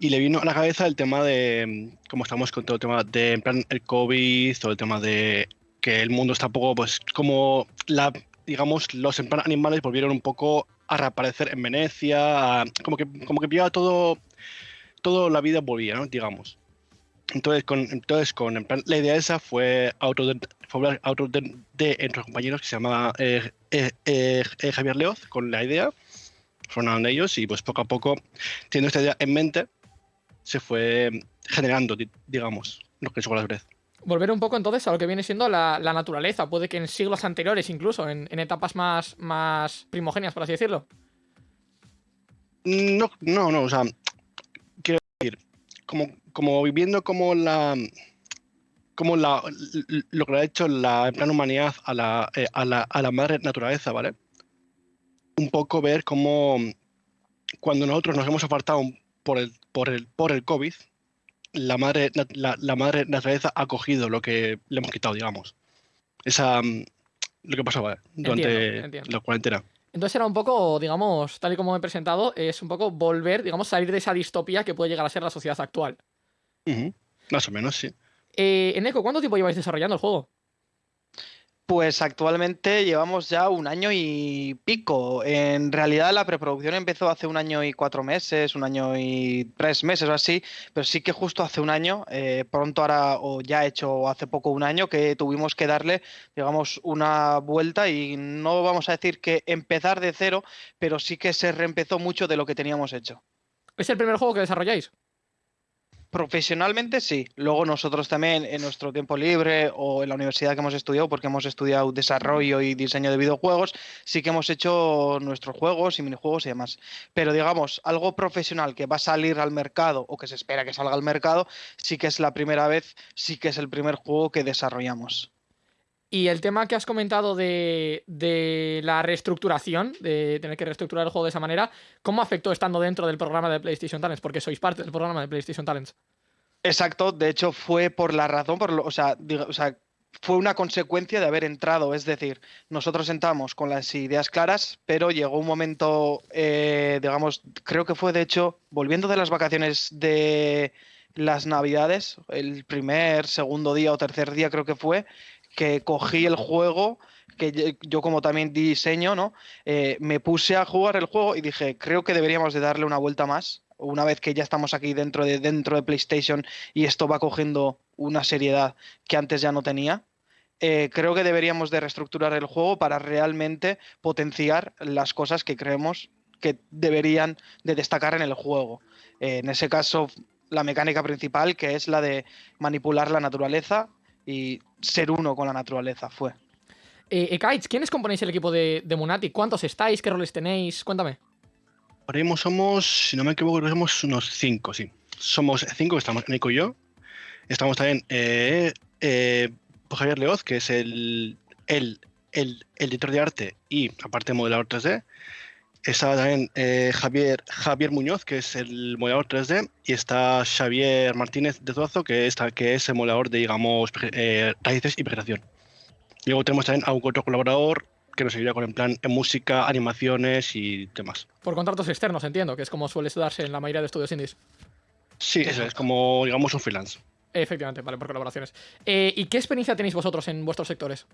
Y le vino a la cabeza el tema de, como estamos con todo el tema de, en plan, el COVID, todo el tema de que el mundo está un poco, pues, como la, digamos, los en animales volvieron un poco a reaparecer en Venecia, a- como que, como que ya todo, todo la vida volvía. Digamos. Entonces, con, entonces con en plan, la idea esa fue auto de, fue auto de, de entre los compañeros que se llamaba eh, eh, eh, Javier Leoz con la idea, fueron ellos y pues poco a poco, teniendo esta idea en mente, se fue generando, di- digamos, lo que es Wallace Breath. Volver un poco entonces a lo que viene siendo la, la naturaleza. Puede que en siglos anteriores, incluso, en, en etapas más, más primogenias, por así decirlo. No, no, no, o sea, quiero decir, como, como viviendo como la como la, lo que le ha hecho la en plan humanidad a la, eh, a la, a la madre naturaleza, ¿vale? Un poco ver cómo cuando nosotros nos hemos apartado por el, por el, por el COVID, la madre, la, la madre naturaleza ha cogido lo que le hemos quitado, digamos. Esa, lo que pasó, ¿vale? Durante Entiendo, entiendo. la cuarentena. Entonces era un poco, digamos, tal y como me he presentado, es un poco volver, digamos, salir de esa distopía que puede llegar a ser la sociedad actual. Más o menos, sí. Eh, Eneco, ¿cuánto tiempo lleváis desarrollando el juego? Pues actualmente llevamos ya un año y pico. En realidad la preproducción empezó hace un año y cuatro meses, un año y tres meses o así, pero sí que justo hace un año, eh, pronto ahora o ya hecho hace poco un año, que tuvimos que darle, digamos, una vuelta y no vamos a decir que empezar de cero, pero sí que se reempezó mucho de lo que teníamos hecho. ¿Es el primer juego que desarrolláis? Profesionalmente sí. Luego nosotros también en nuestro tiempo libre o en la universidad que hemos estudiado, porque hemos estudiado desarrollo y diseño de videojuegos, sí que hemos hecho nuestros juegos y minijuegos y demás. Pero digamos, algo profesional que va a salir al mercado o que se espera que salga al mercado, sí que es la primera vez, sí que es el primer juego que desarrollamos. Y el tema que has comentado de, de la reestructuración, de tener que reestructurar el juego de esa manera, ¿cómo afectó estando dentro del programa de PlayStation Talents? Porque sois parte del programa de PlayStation Talents. Exacto, de hecho fue por la razón, por lo- o, sea, fue una consecuencia de haber entrado, es decir, nosotros entramos con las ideas claras, pero llegó un momento, eh, digamos, creo que fue de hecho, volviendo de las vacaciones de las navidades, el primer, segundo día o tercer día creo que fue, que cogí el juego, que yo como también diseño, ¿no? Eh, me puse a jugar el juego y dije, creo que deberíamos de darle una vuelta más, una vez que ya estamos aquí dentro de, dentro de PlayStation y esto va cogiendo una seriedad que antes ya no tenía. eh, creo que deberíamos de reestructurar el juego para realmente potenciar las cosas que creemos que deberían de destacar en el juego. Eh, en ese caso, la mecánica principal, que es la de manipular la naturaleza y ser uno con la naturaleza, fue. Eh, Ekaich, ¿quiénes componéis el equipo de, de Munati? ¿Cuántos estáis? ¿Qué roles tenéis? Cuéntame. Ahora mismo somos, si no me equivoco, somos unos cinco, sí. Somos cinco, estamos Nico y yo. Estamos también eh, eh, Javier Leoz, que es el, el, el, el editor de arte y aparte modelador 3D. Está también eh, Javier, Javier Muñoz, que es el modelador 3D, y está Xavier Martínez de Zuazo, que, está, que es el modelador de, digamos, eh, raíces y vegetación. Y luego tenemos también a un otro colaborador que nos ayuda con en plan en música, animaciones y demás. Por contratos externos, entiendo, que es como suele darse en la mayoría de estudios indies. Sí, eso es como, digamos, un freelance. Efectivamente, vale, por colaboraciones. Eh, ¿Y qué experiencia tenéis vosotros en vuestros sectores?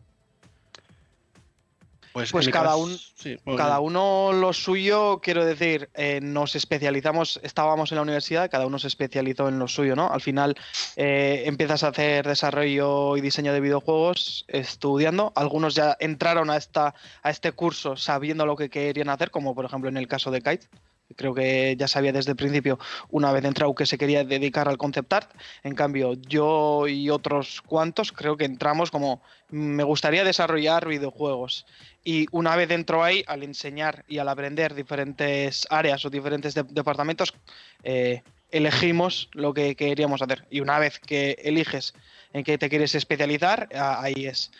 Pues, Pues cada caso- un- sí, bueno, Cada uno lo suyo, quiero decir, eh, nos especializamos, estábamos en la universidad, cada uno se especializó en lo suyo, ¿no? Al final eh, empiezas a hacer desarrollo y diseño de videojuegos estudiando. Algunos ya entraron a, esta, a este curso sabiendo lo que querían hacer, como por ejemplo en el caso de Kite. Creo que ya sabía desde el principio, una vez entrado, que se quería dedicar al concept art. En cambio, yo y otros cuantos creo que entramos como me gustaría desarrollar videojuegos. Y una vez dentro ahí, al enseñar y al aprender diferentes áreas o diferentes de- departamentos, eh, elegimos lo que queríamos hacer. Y una vez que eliges en qué te quieres especializar, ahí es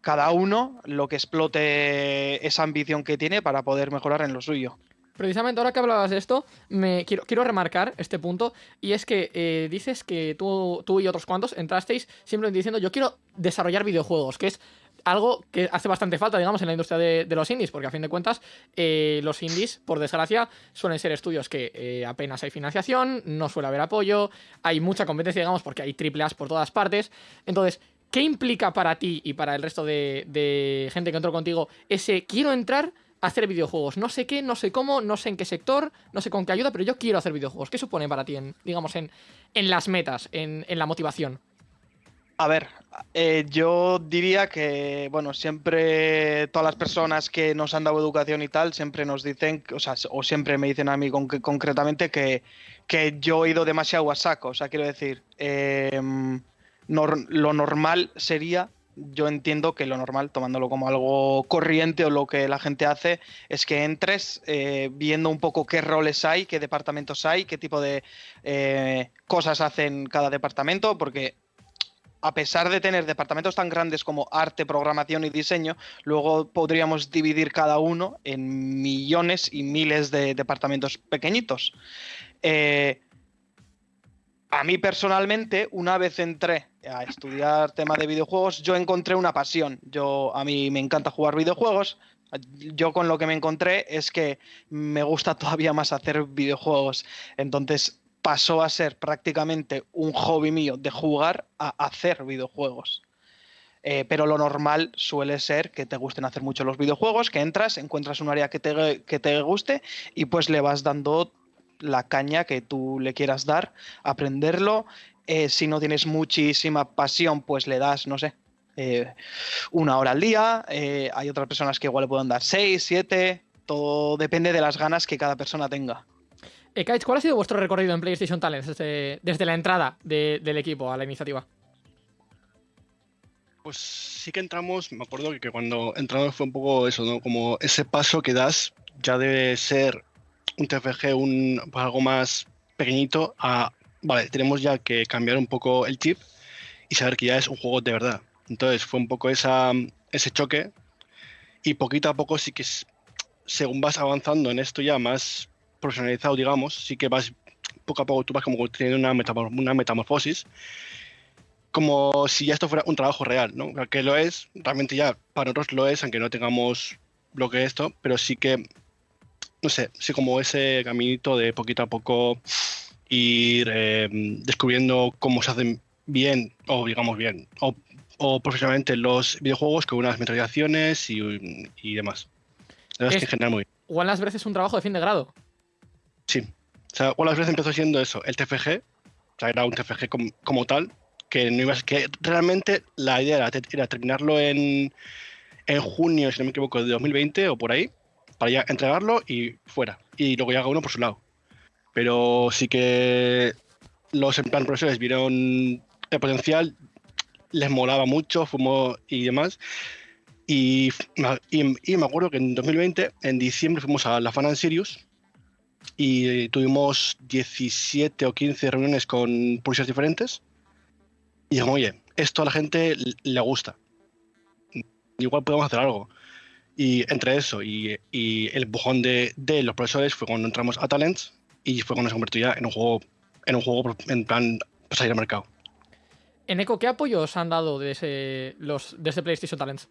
cada uno lo que explote esa ambición que tiene para poder mejorar en lo suyo. Precisamente ahora que hablabas de esto, me quiero, quiero remarcar este punto y es que eh, dices que tú, tú y otros cuantos entrasteis simplemente diciendo yo quiero desarrollar videojuegos, que es algo que hace bastante falta, digamos, en la industria de, los indies, porque a fin de cuentas eh, los indies, por desgracia, suelen ser estudios que eh, apenas hay financiación, no suele haber apoyo, hay mucha competencia, digamos, porque hay triple A's por todas partes. Entonces, ¿qué implica para ti y para el resto de, de gente que entró contigo ese quiero entrar hacer videojuegos? No sé qué, no sé cómo, no sé en qué sector, no sé con qué ayuda, pero yo quiero hacer videojuegos. ¿Qué supone para ti, en, digamos, en, en las metas, en, en la motivación? A ver, eh, yo diría que, bueno, siempre todas las personas que nos han dado educación y tal, siempre nos dicen, o sea, o siempre me dicen a mí con- concretamente que, que yo he ido demasiado a saco. O sea, quiero decir, em, lo normal sería, yo entiendo que lo normal, tomándolo como algo corriente o lo que la gente hace, es que entres eh, viendo un poco qué roles hay, qué departamentos hay, qué tipo de eh, cosas hacen cada departamento, porque a pesar de tener departamentos tan grandes como arte, programación y diseño, luego podríamos dividir cada uno en millones y miles de departamentos pequeñitos. Eh, a mí personalmente, una vez entré a estudiar tema de videojuegos, yo encontré una pasión. Yo, a mí me encanta jugar videojuegos. Yo con lo que me encontré es que me gusta todavía más hacer videojuegos. Entonces pasó a ser prácticamente un hobby mío de jugar a hacer videojuegos. Eh, pero lo normal suele ser que te gusten hacer mucho los videojuegos, que entras, encuentras un área que te, que te guste y pues le vas dando la caña que tú le quieras dar, aprenderlo. Eh, si no tienes muchísima pasión, pues le das, no sé, eh, una hora al día. Eh, hay otras personas que igual le pueden dar seis, siete. Todo depende de las ganas que cada persona tenga. Eh, Kaich, ¿cuál ha sido vuestro recorrido en PlayStation Talents desde, desde la entrada de- del equipo a la iniciativa? Pues sí que entramos, me acuerdo que, que cuando entramos fue un poco eso, ¿no? Como ese paso que das ya debe ser un TFG, un algo más pequeñito a, vale, tenemos ya que cambiar un poco el chip y saber que ya es un juego de verdad. Entonces fue un poco esa, ese choque y poquito a poco sí que es- según vas avanzando en esto ya más profesionalizado, digamos, sí que vas poco a poco tú vas como teniendo una, metamor- una metamorfosis como si ya esto fuera un trabajo real, ¿no? Que lo es, realmente ya para nosotros lo es, aunque no tengamos lo que es esto, pero sí que, no sé, sí como ese caminito de poquito a poco ir eh, descubriendo cómo se hacen bien, o digamos bien, o, o profesionalmente los videojuegos con unas metodizaciones y, y demás. La verdad es, Es- que en general muy bien. One Last Breath es un trabajo de fin de grado. Sí. O sea, One Last Breath empezó siendo eso, el TFG, o sea, era un TFG com- como tal, que no ibas, que realmente la idea era, te- era terminarlo en, en junio, si no me equivoco, de 2020 o por ahí, para ya entregarlo y fuera. Y luego ya haga uno por su lado. Pero sí que los en plan profesores vieron el potencial, les molaba mucho, fumó y demás. Y, y- y me acuerdo que en 2020, en diciembre, fuimos a la Fan Sirius y tuvimos 17 o 15 reuniones con publishers diferentes. Y dijimos, oye, esto a la gente le gusta. Igual podemos hacer algo. Y entre eso y, y el bujón de, de los profesores fue cuando entramos a Talents y fue cuando se convirtió ya en un juego, en un juego en plan para salir al mercado. En Eco, ¿qué apoyos han dado desde, los, desde PlayStation Talents?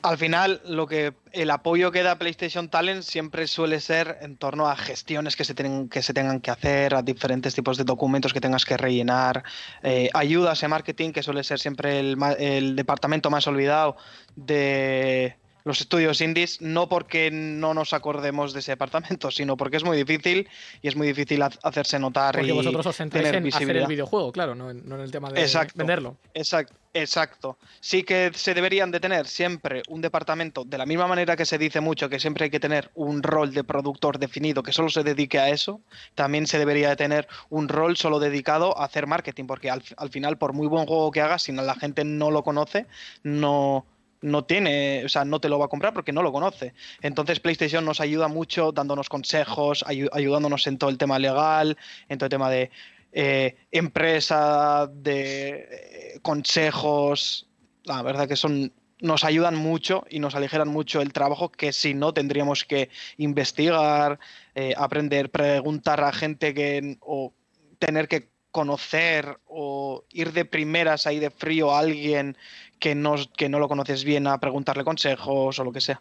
Al final, lo que el apoyo que da PlayStation Talent siempre suele ser en torno a gestiones que se, tienen, que se tengan que hacer, a diferentes tipos de documentos que tengas que rellenar, eh, ayudas en marketing, que suele ser siempre el, el departamento más olvidado de los estudios indies, no porque no nos acordemos de ese departamento, sino porque es muy difícil y es muy difícil ha- hacerse notar Porque y vosotros os centráis en hacer el videojuego, claro, no en, no en el tema de Exacto. venderlo. Exacto, exacto. Sí que se deberían de tener siempre un departamento, de la misma manera que se dice mucho que siempre hay que tener un rol de productor definido que solo se dedique a eso, también se debería de tener un rol solo dedicado a hacer marketing, porque al, al final, por muy buen juego que hagas, si no- la gente no lo conoce, no, no tiene, o sea, no te lo va a comprar porque no lo conoce. Entonces PlayStation nos ayuda mucho dándonos consejos, ayu- ayudándonos en todo el tema legal, en todo el tema de eh, empresa, de eh, consejos. La verdad que son nos ayudan mucho y nos aligeran mucho el trabajo que si no tendríamos que investigar, eh, aprender, preguntar a gente que o tener que conocer o ir de primeras ahí de frío a alguien que no, que no lo conoces bien a preguntarle consejos o lo que sea.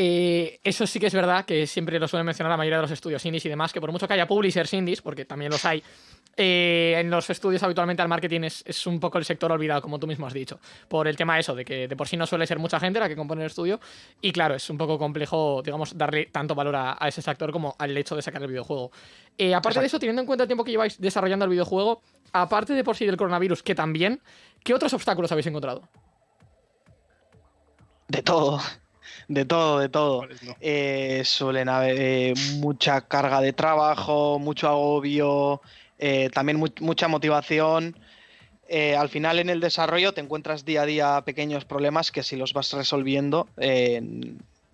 Eh, eso sí que es verdad que siempre lo suelen mencionar la mayoría de los estudios indies y demás, que por mucho que haya publishers indies, porque también los hay, eh, en los estudios habitualmente el marketing es, es un poco el sector olvidado, como tú mismo has dicho, por el tema eso, de que de por sí no suele ser mucha gente la que compone el estudio, y claro, es un poco complejo, digamos, darle tanto valor a, a ese sector como al hecho de sacar el videojuego. Eh, aparte de eso, teniendo en cuenta el tiempo que lleváis desarrollando el videojuego, aparte de por sí del coronavirus, que también, ¿qué otros obstáculos habéis encontrado? De todo, de todo, de todo. Eh, suelen haber eh, mucha carga de trabajo, mucho agobio, eh, también mu- mucha motivación. Eh, al final en el desarrollo te encuentras día a día pequeños problemas que si los vas resolviendo eh,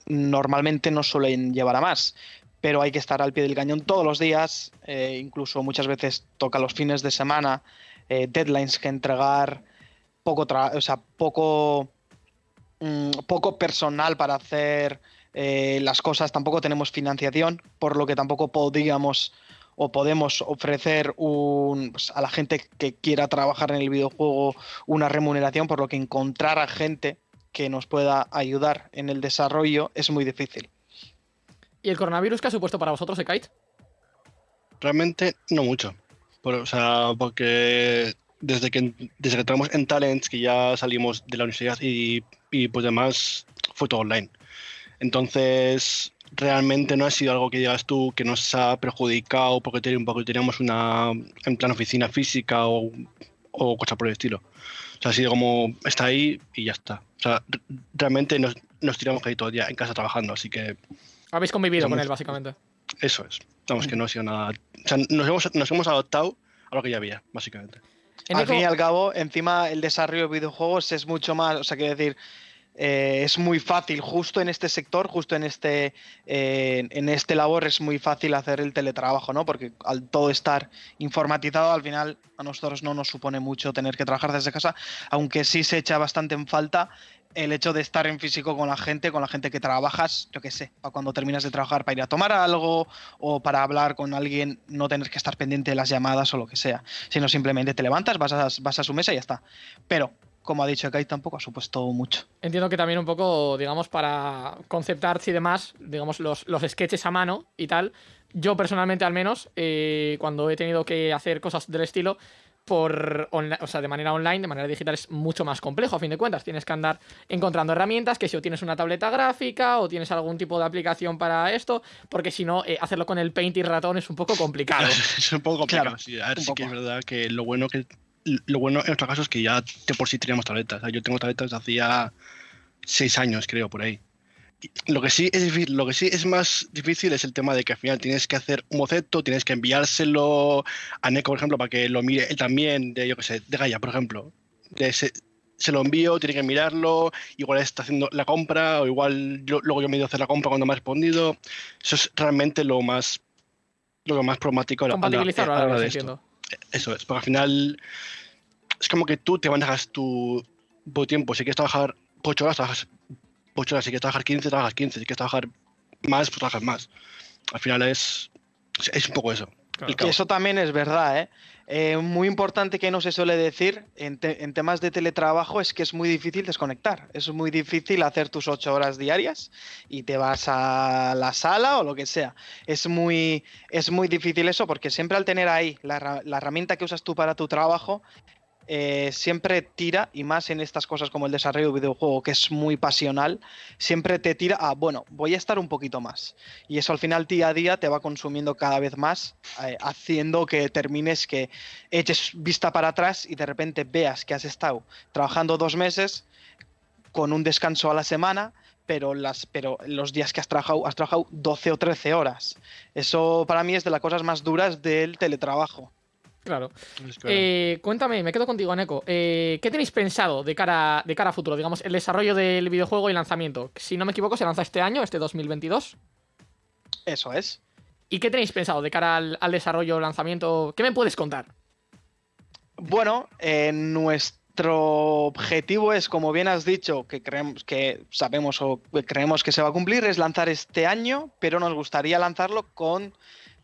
normalmente no suelen llevar a más. Pero hay que estar al pie del cañón todos los días, incluso muchas veces toca los fines de semana, deadlines que entregar, poco, o sea, poco, mm, poco personal para hacer las cosas, tampoco tenemos financiación, por lo que tampoco podríamos o podemos ofrecer un, pues, a la gente que quiera trabajar en el videojuego una remuneración, por lo que encontrar a gente que nos pueda ayudar en el desarrollo es muy difícil. ¿Y el coronavirus que ha supuesto para vosotros, Ekite? Realmente no mucho. Por- o sea, porque desde que, desde que entramos en Talents, que ya salimos de la universidad y, y pues demás, fue todo online. Entonces, realmente no ha sido algo que digas tú que nos ha perjudicado porque ten- porque teníamos una en plan oficina física o, o cosa por el estilo. O sea, ha sido como, está ahí y ya está. O sea, re- realmente nos, nos tiramos ahí todo el día en casa trabajando, así que Habéis convivido Somos- con él, básicamente. eso es. Vamos, que no ha sido nada. O sea, nos hemos, nos hemos adaptado a lo que ya había, básicamente. En al fin y al cabo, encima el desarrollo de videojuegos es mucho más, o sea, quiero decir, eh, es muy fácil, justo en este sector, justo en este, eh, en este labor es muy fácil hacer el teletrabajo, ¿no? Porque al todo estar informatizado, al final a nosotros no nos supone mucho tener que trabajar desde casa, aunque sí se echa bastante en falta el hecho de estar en físico con la gente, con la gente que trabajas, yo qué sé, para cuando terminas de trabajar para ir a tomar algo o para hablar con alguien, no tener que estar pendiente de las llamadas o lo que sea, sino simplemente te levantas, vas a, vas a su mesa y ya está. Pero, como ha dicho Kai, tampoco ha supuesto mucho. Entiendo que también un poco, digamos, para concept arts y demás, digamos, los, los sketches a mano y tal. Yo personalmente, al menos, eh, cuando he tenido que hacer cosas del estilo, por o sea, de manera online, de manera digital, es mucho más complejo, a fin de cuentas. Tienes que andar encontrando herramientas, que si o tienes una tableta gráfica o tienes algún tipo de aplicación para esto, porque si no, eh, hacerlo con el paint y ratón es un poco complicado. es un poco complicado. Claro, sí. A ver, un sí que es verdad que lo bueno que lo bueno en nuestro caso es que ya de por sí teníamos tabletas. O sea, yo tengo tabletas de hacía seis años, creo, por ahí. Lo que sí es difícil, lo que sí es más difícil es el tema de que al final tienes que hacer un boceto, tienes que enviárselo a Neko, por ejemplo, para que lo mire él también, de yo que sé, de Gaia, por ejemplo. De se, se lo envío, tiene que mirarlo, igual está haciendo la compra, o igual yo- luego yo me he ido a hacer la compra cuando me ha respondido. Eso es realmente lo más lo más problemático a la- a la- a de esto. Eso es, porque al final es como que tú te manejas tu, tu tiempo. Si quieres trabajar 8 horas, trabajas 8 horas. Si quieres trabajar 15, trabajas 15. Si quieres trabajar más, pues trabajas más. Al final es, es un poco eso. Claro. El Que caos. eso también es verdad, ¿eh? Eh, muy importante que no se suele decir en, te- en temas de teletrabajo es que es muy difícil desconectar. Es muy difícil hacer tus ocho horas diarias y te vas a la sala o lo que sea. Es muy, es muy difícil eso porque siempre al tener ahí la herramienta que usas tú para tu trabajo, eh, siempre tira, y más en estas cosas como el desarrollo de videojuego, que es muy pasional, siempre te tira a, bueno, voy a estar un poquito más. Y eso al final día a día te va consumiendo cada vez más, eh, haciendo que termines, que eches vista para atrás y de repente veas que has estado trabajando dos meses con un descanso a la semana, pero, las, pero los días que has trabajado, has trabajado 12 o 13 horas. Eso para mí es de las cosas más duras del teletrabajo. Claro. Eh, cuéntame, me quedo contigo, Neko. Eh, ¿Qué tenéis pensado de cara, de cara a futuro? Digamos, el desarrollo del videojuego y lanzamiento. Si no me equivoco, se lanza este año, este 2022. Eso es. ¿Y qué tenéis pensado de cara al, al desarrollo, lanzamiento? ¿Qué me puedes contar? Bueno, eh, nuestro objetivo es, como bien has dicho, que creemos que sabemos o que creemos que se va a cumplir, es lanzar este año, pero nos gustaría lanzarlo con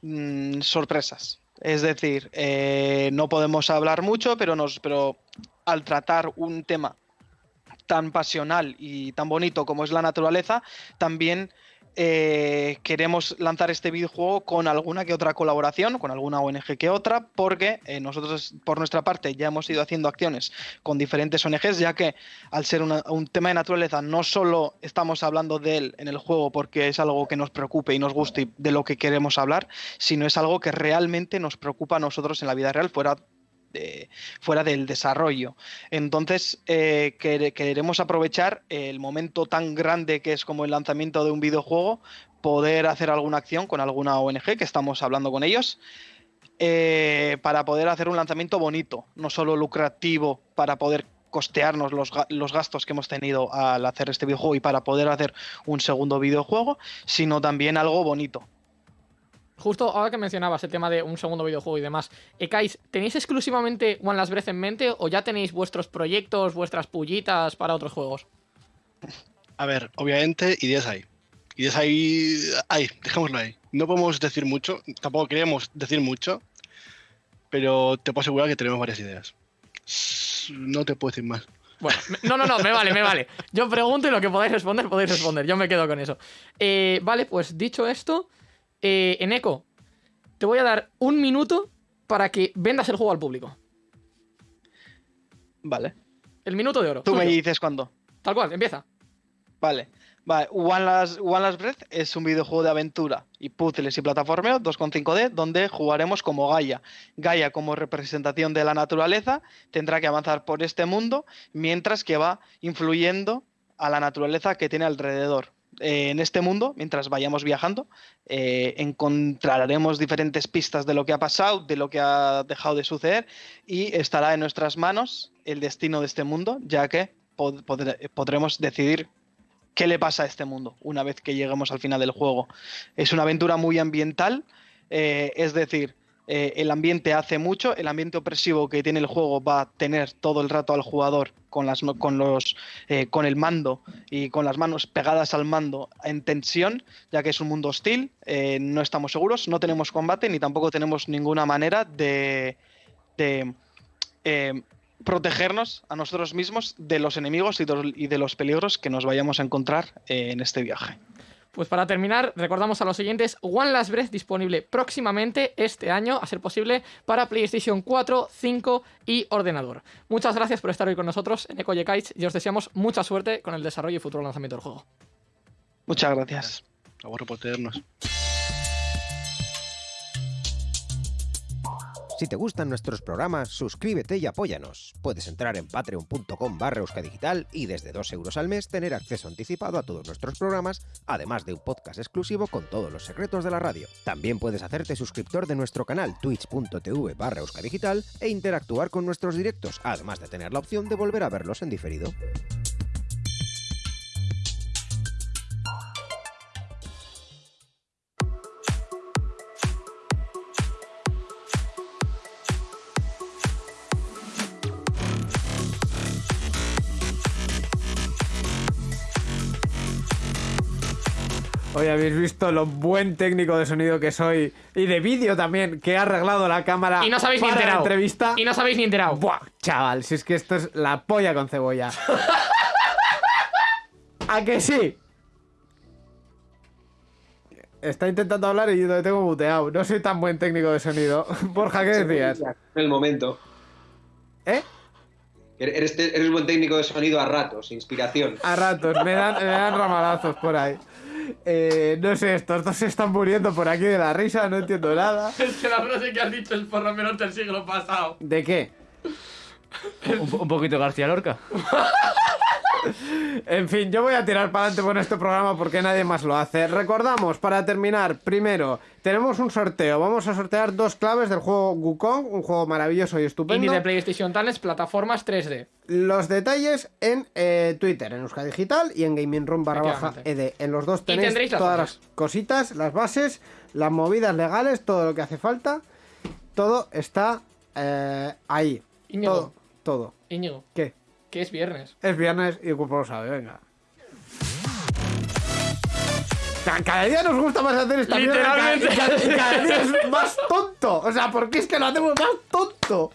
mm, sorpresas. Es decir, eh, no podemos hablar mucho, pero nos, pero al tratar un tema tan pasional y tan bonito como es la naturaleza, también eh, queremos lanzar este videojuego con alguna que otra colaboración, con alguna ONG que otra, porque eh, nosotros por nuestra parte ya hemos ido haciendo acciones con diferentes ONGs, ya que al ser un tema de naturaleza no solo estamos hablando de él en el juego porque es algo que nos preocupe y nos guste y de lo que queremos hablar, sino es algo que realmente nos preocupa a nosotros en la vida real fuera fuera del desarrollo. Entonces, eh, quere- queremos aprovechar el momento tan grande que es como el lanzamiento de un videojuego, poder hacer alguna acción con alguna ONG, que estamos hablando con ellos, eh, para poder hacer un lanzamiento bonito, no solo lucrativo, para poder costearnos los, los gastos que hemos tenido al hacer este videojuego y para poder hacer un segundo videojuego, sino también algo bonito. Justo ahora que mencionabas el tema de un segundo videojuego y demás, Ekais, ¿tenéis exclusivamente One Last Breath en mente o ya tenéis vuestros proyectos, vuestras pullitas para otros juegos? A ver, obviamente, ideas hay. Ideas hay, hay, dejémoslo ahí. No podemos decir mucho, tampoco queremos decir mucho, pero te puedo asegurar que tenemos varias ideas. No te puedo decir más. Bueno, no, no, no, me vale, me vale. Yo pregunto y lo que podáis responder, podéis responder. Yo me quedo con eso. Eh, vale, pues dicho esto, eh, Eneco, te voy a dar un minuto para que vendas el juego al público. Vale. El minuto de oro. Tú me dices cuándo. Tal cual, empieza. Vale. Vale, One Last, One Last Breath es un videojuego de aventura y puzzles y plataformeo 2.5D donde jugaremos como Gaia. Gaia como representación de la naturaleza tendrá que avanzar por este mundo mientras que va influyendo a la naturaleza que tiene alrededor. Eh, en este mundo, mientras vayamos viajando, eh, encontraremos diferentes pistas de lo que ha pasado, de lo que ha dejado de suceder y estará en nuestras manos el destino de este mundo, ya que pod- podre- podremos decidir qué le pasa a este mundo una vez que lleguemos al final del juego. Es una aventura muy ambiental, eh, es decir, eh, el ambiente hace mucho, el ambiente opresivo que tiene el juego va a tener todo el rato al jugador con, las, con, los, eh, con el mando y con las manos pegadas al mando en tensión, ya que es un mundo hostil, eh, no estamos seguros, no tenemos combate ni tampoco tenemos ninguna manera de, eh, protegernos a nosotros mismos de los enemigos y de, los peligros que nos vayamos a encontrar en este viaje. Pues para terminar, recordamos a los siguientes: One Last Breath disponible próximamente este año, a ser posible, para PlayStation 4, 5 y ordenador. Muchas gracias por estar hoy con nosotros en Eco Kites y os deseamos mucha suerte con el desarrollo y futuro lanzamiento del juego. Muchas gracias. A vos por tenernos. Si te gustan nuestros programas, suscríbete y apóyanos. Puedes entrar en patreon.com barra euskadigital y desde 2 euros al mes tener acceso anticipado a todos nuestros programas, además de un podcast exclusivo con todos los secretos de la radio. También puedes hacerte suscriptor de nuestro canal twitch.tv barra euskadigital e interactuar con nuestros directos, además de tener la opción de volver a verlos en diferido. Hoy habéis visto lo buen técnico de sonido que soy y de vídeo también, que ha arreglado la cámara Y no os habéis ni para la enterado. entrevista. Y no os habéis ni enterado. Buah, chaval, si es que esto es la polla con cebolla. ¿A que sí? Está intentando hablar y yo lo tengo muteado. No soy tan buen técnico de sonido. Borja, ¿qué decías? En el momento. ¿Eh? Eres, eres buen técnico de sonido a ratos, inspiración. A ratos, me dan, me dan ramalazos por ahí. Eh, no sé, estos dos se están muriendo por aquí de la risa, no entiendo nada. Es que la frase que has dicho es por lo menos del siglo pasado. ¿De qué? Un, un poquito García Lorca. En fin, yo voy a tirar para adelante con este programa porque nadie más lo hace. Recordamos, para terminar, primero, tenemos un sorteo. Vamos a sortear dos claves del juego Wukong, un juego maravilloso y Indie estupendo. de PlayStation Talents, plataformas 3D. Los detalles en eh, Twitter, en Euska Digital y en Gaming Room barra baja. ED. En los dos tenéis las todas bases. las cositas, las bases, las movidas legales, todo lo que hace falta. Todo está eh, ahí. Íñigo. Todo, todo. Íñigo, ¿Qué? Que es viernes. Es viernes y el cuerpo lo sabe, venga. Ca- Cada día nos gusta más hacer esta mierda, Literalmente. ca- Cada, y cada día es más tonto. O sea, ¿por qué es que lo hacemos más tonto?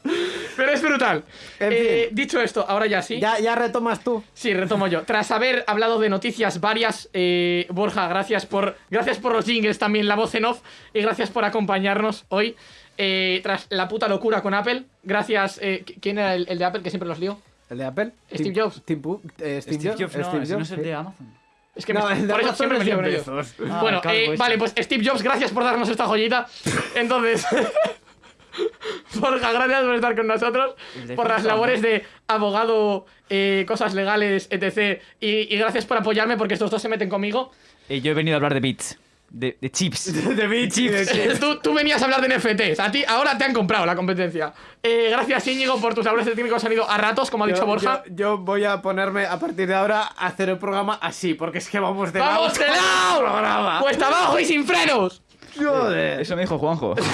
Pero es brutal. En Eh, dicho esto, ahora ya sí. Ya, ya retomas tú. Sí, retomo yo. Tras haber hablado de noticias varias, eh, Borja, gracias por, gracias por los jingles también, la voz en off, y gracias por acompañarnos hoy. Eh, tras la puta locura con Apple, gracias. eh, ¿Quién era el, el de Apple que siempre los lío? ¿El de Apple? Steve Tim- Jobs. Tim eh, Steve, Steve Jobs. Jobs, no, Steve ese no Jobs, es el sí. de Amazon. Es que No, me- el de por eso siempre me lío con ellos. Ah, bueno, eh, ese. vale, pues Steve Jobs, gracias por darnos esta joyita. Entonces, Borja, gracias por estar con nosotros, por las labores de abogado, eh, cosas legales, etc. Y, y gracias por apoyarme porque estos dos se meten conmigo. Y yo he venido a hablar de bits. De, de chips. De de Chips. tú, tú venías a hablar de NFTs, a ti ahora te han comprado la competencia. Eh, gracias Íñigo por tus labores de técnico de sonido a ratos, como ha dicho Yo- Borja. Yo, yo voy a ponerme a partir de ahora a hacer el programa así, porque es que vamos de ¡Vamos lado de con el lado! programa. ¡Cuesta abajo y sin frenos! Joder. Eso me dijo Juanjo.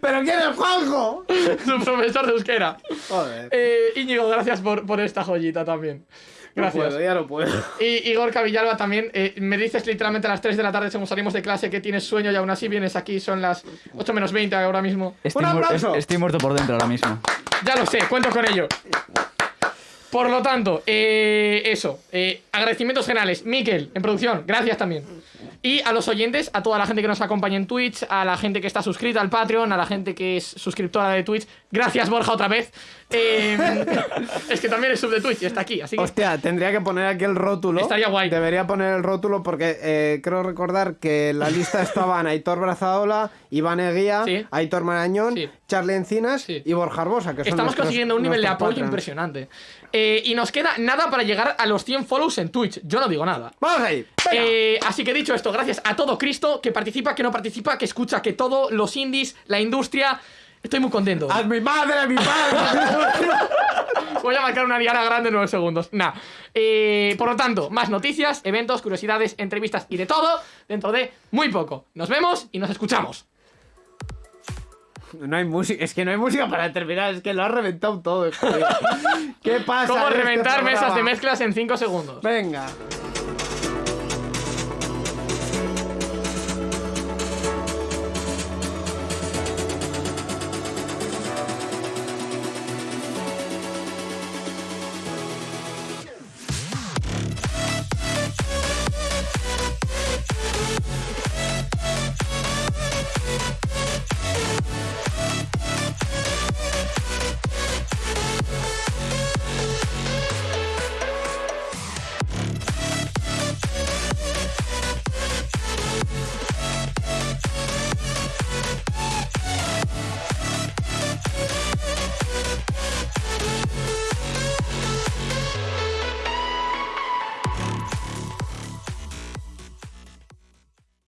¿Pero quién es Juanjo? Su profesor de euskera. Joder. Eh, Íñigo, gracias por, por esta joyita también. Gracias. No puedo, ya no puedo. Y Igor Cavillalba también, eh, me dices literalmente a las 3 de la tarde según salimos de clase que tienes sueño y aún así vienes aquí, son las 8 menos 20 ahora mismo. Estoy, ¡Un aplauso! es- estoy muerto por dentro ahora mismo. Ya lo sé, cuento con ello. Por lo tanto, eh, eso, eh, agradecimientos generales. Miquel, en producción, gracias también. Y a los oyentes, a toda la gente que nos acompaña en Twitch, a la gente que está suscrita al Patreon, a la gente que es suscriptora de Twitch. Gracias, Borja, otra vez. Eh, es que también es sub de Twitch y está aquí, así que... Hostia, tendría que poner aquí el rótulo. Estaría guay. Debería poner el rótulo porque eh, creo recordar que en la lista estaban Aitor Brazaola, Iván Eguía, Sí. Aitor Marañón, Sí. Charlie Encinas Sí. y Borja Arbosa. Que son Estamos nuestros- consiguiendo un nivel de apoyo impresionante. Eh, y nos queda nada para llegar a los 100 follows en Twitch. Yo no digo nada. Vamos ahí. Eh, así que dicho esto, gracias a todo Cristo que participa, que no participa, que escucha, que todo, los indies, la industria. Estoy muy contento. ¡A mi madre, a mi padre! Voy a marcar una diana grande en 9 segundos. Nah. Eh, por lo tanto, más noticias, eventos, curiosidades, entrevistas y de todo dentro de muy poco. Nos vemos y nos escuchamos. no hay música, es que no hay música para terminar, es que lo has reventado todo. ¿Qué pasa? ¿Cómo este reventar mesas de mezclas en 5 segundos? Venga.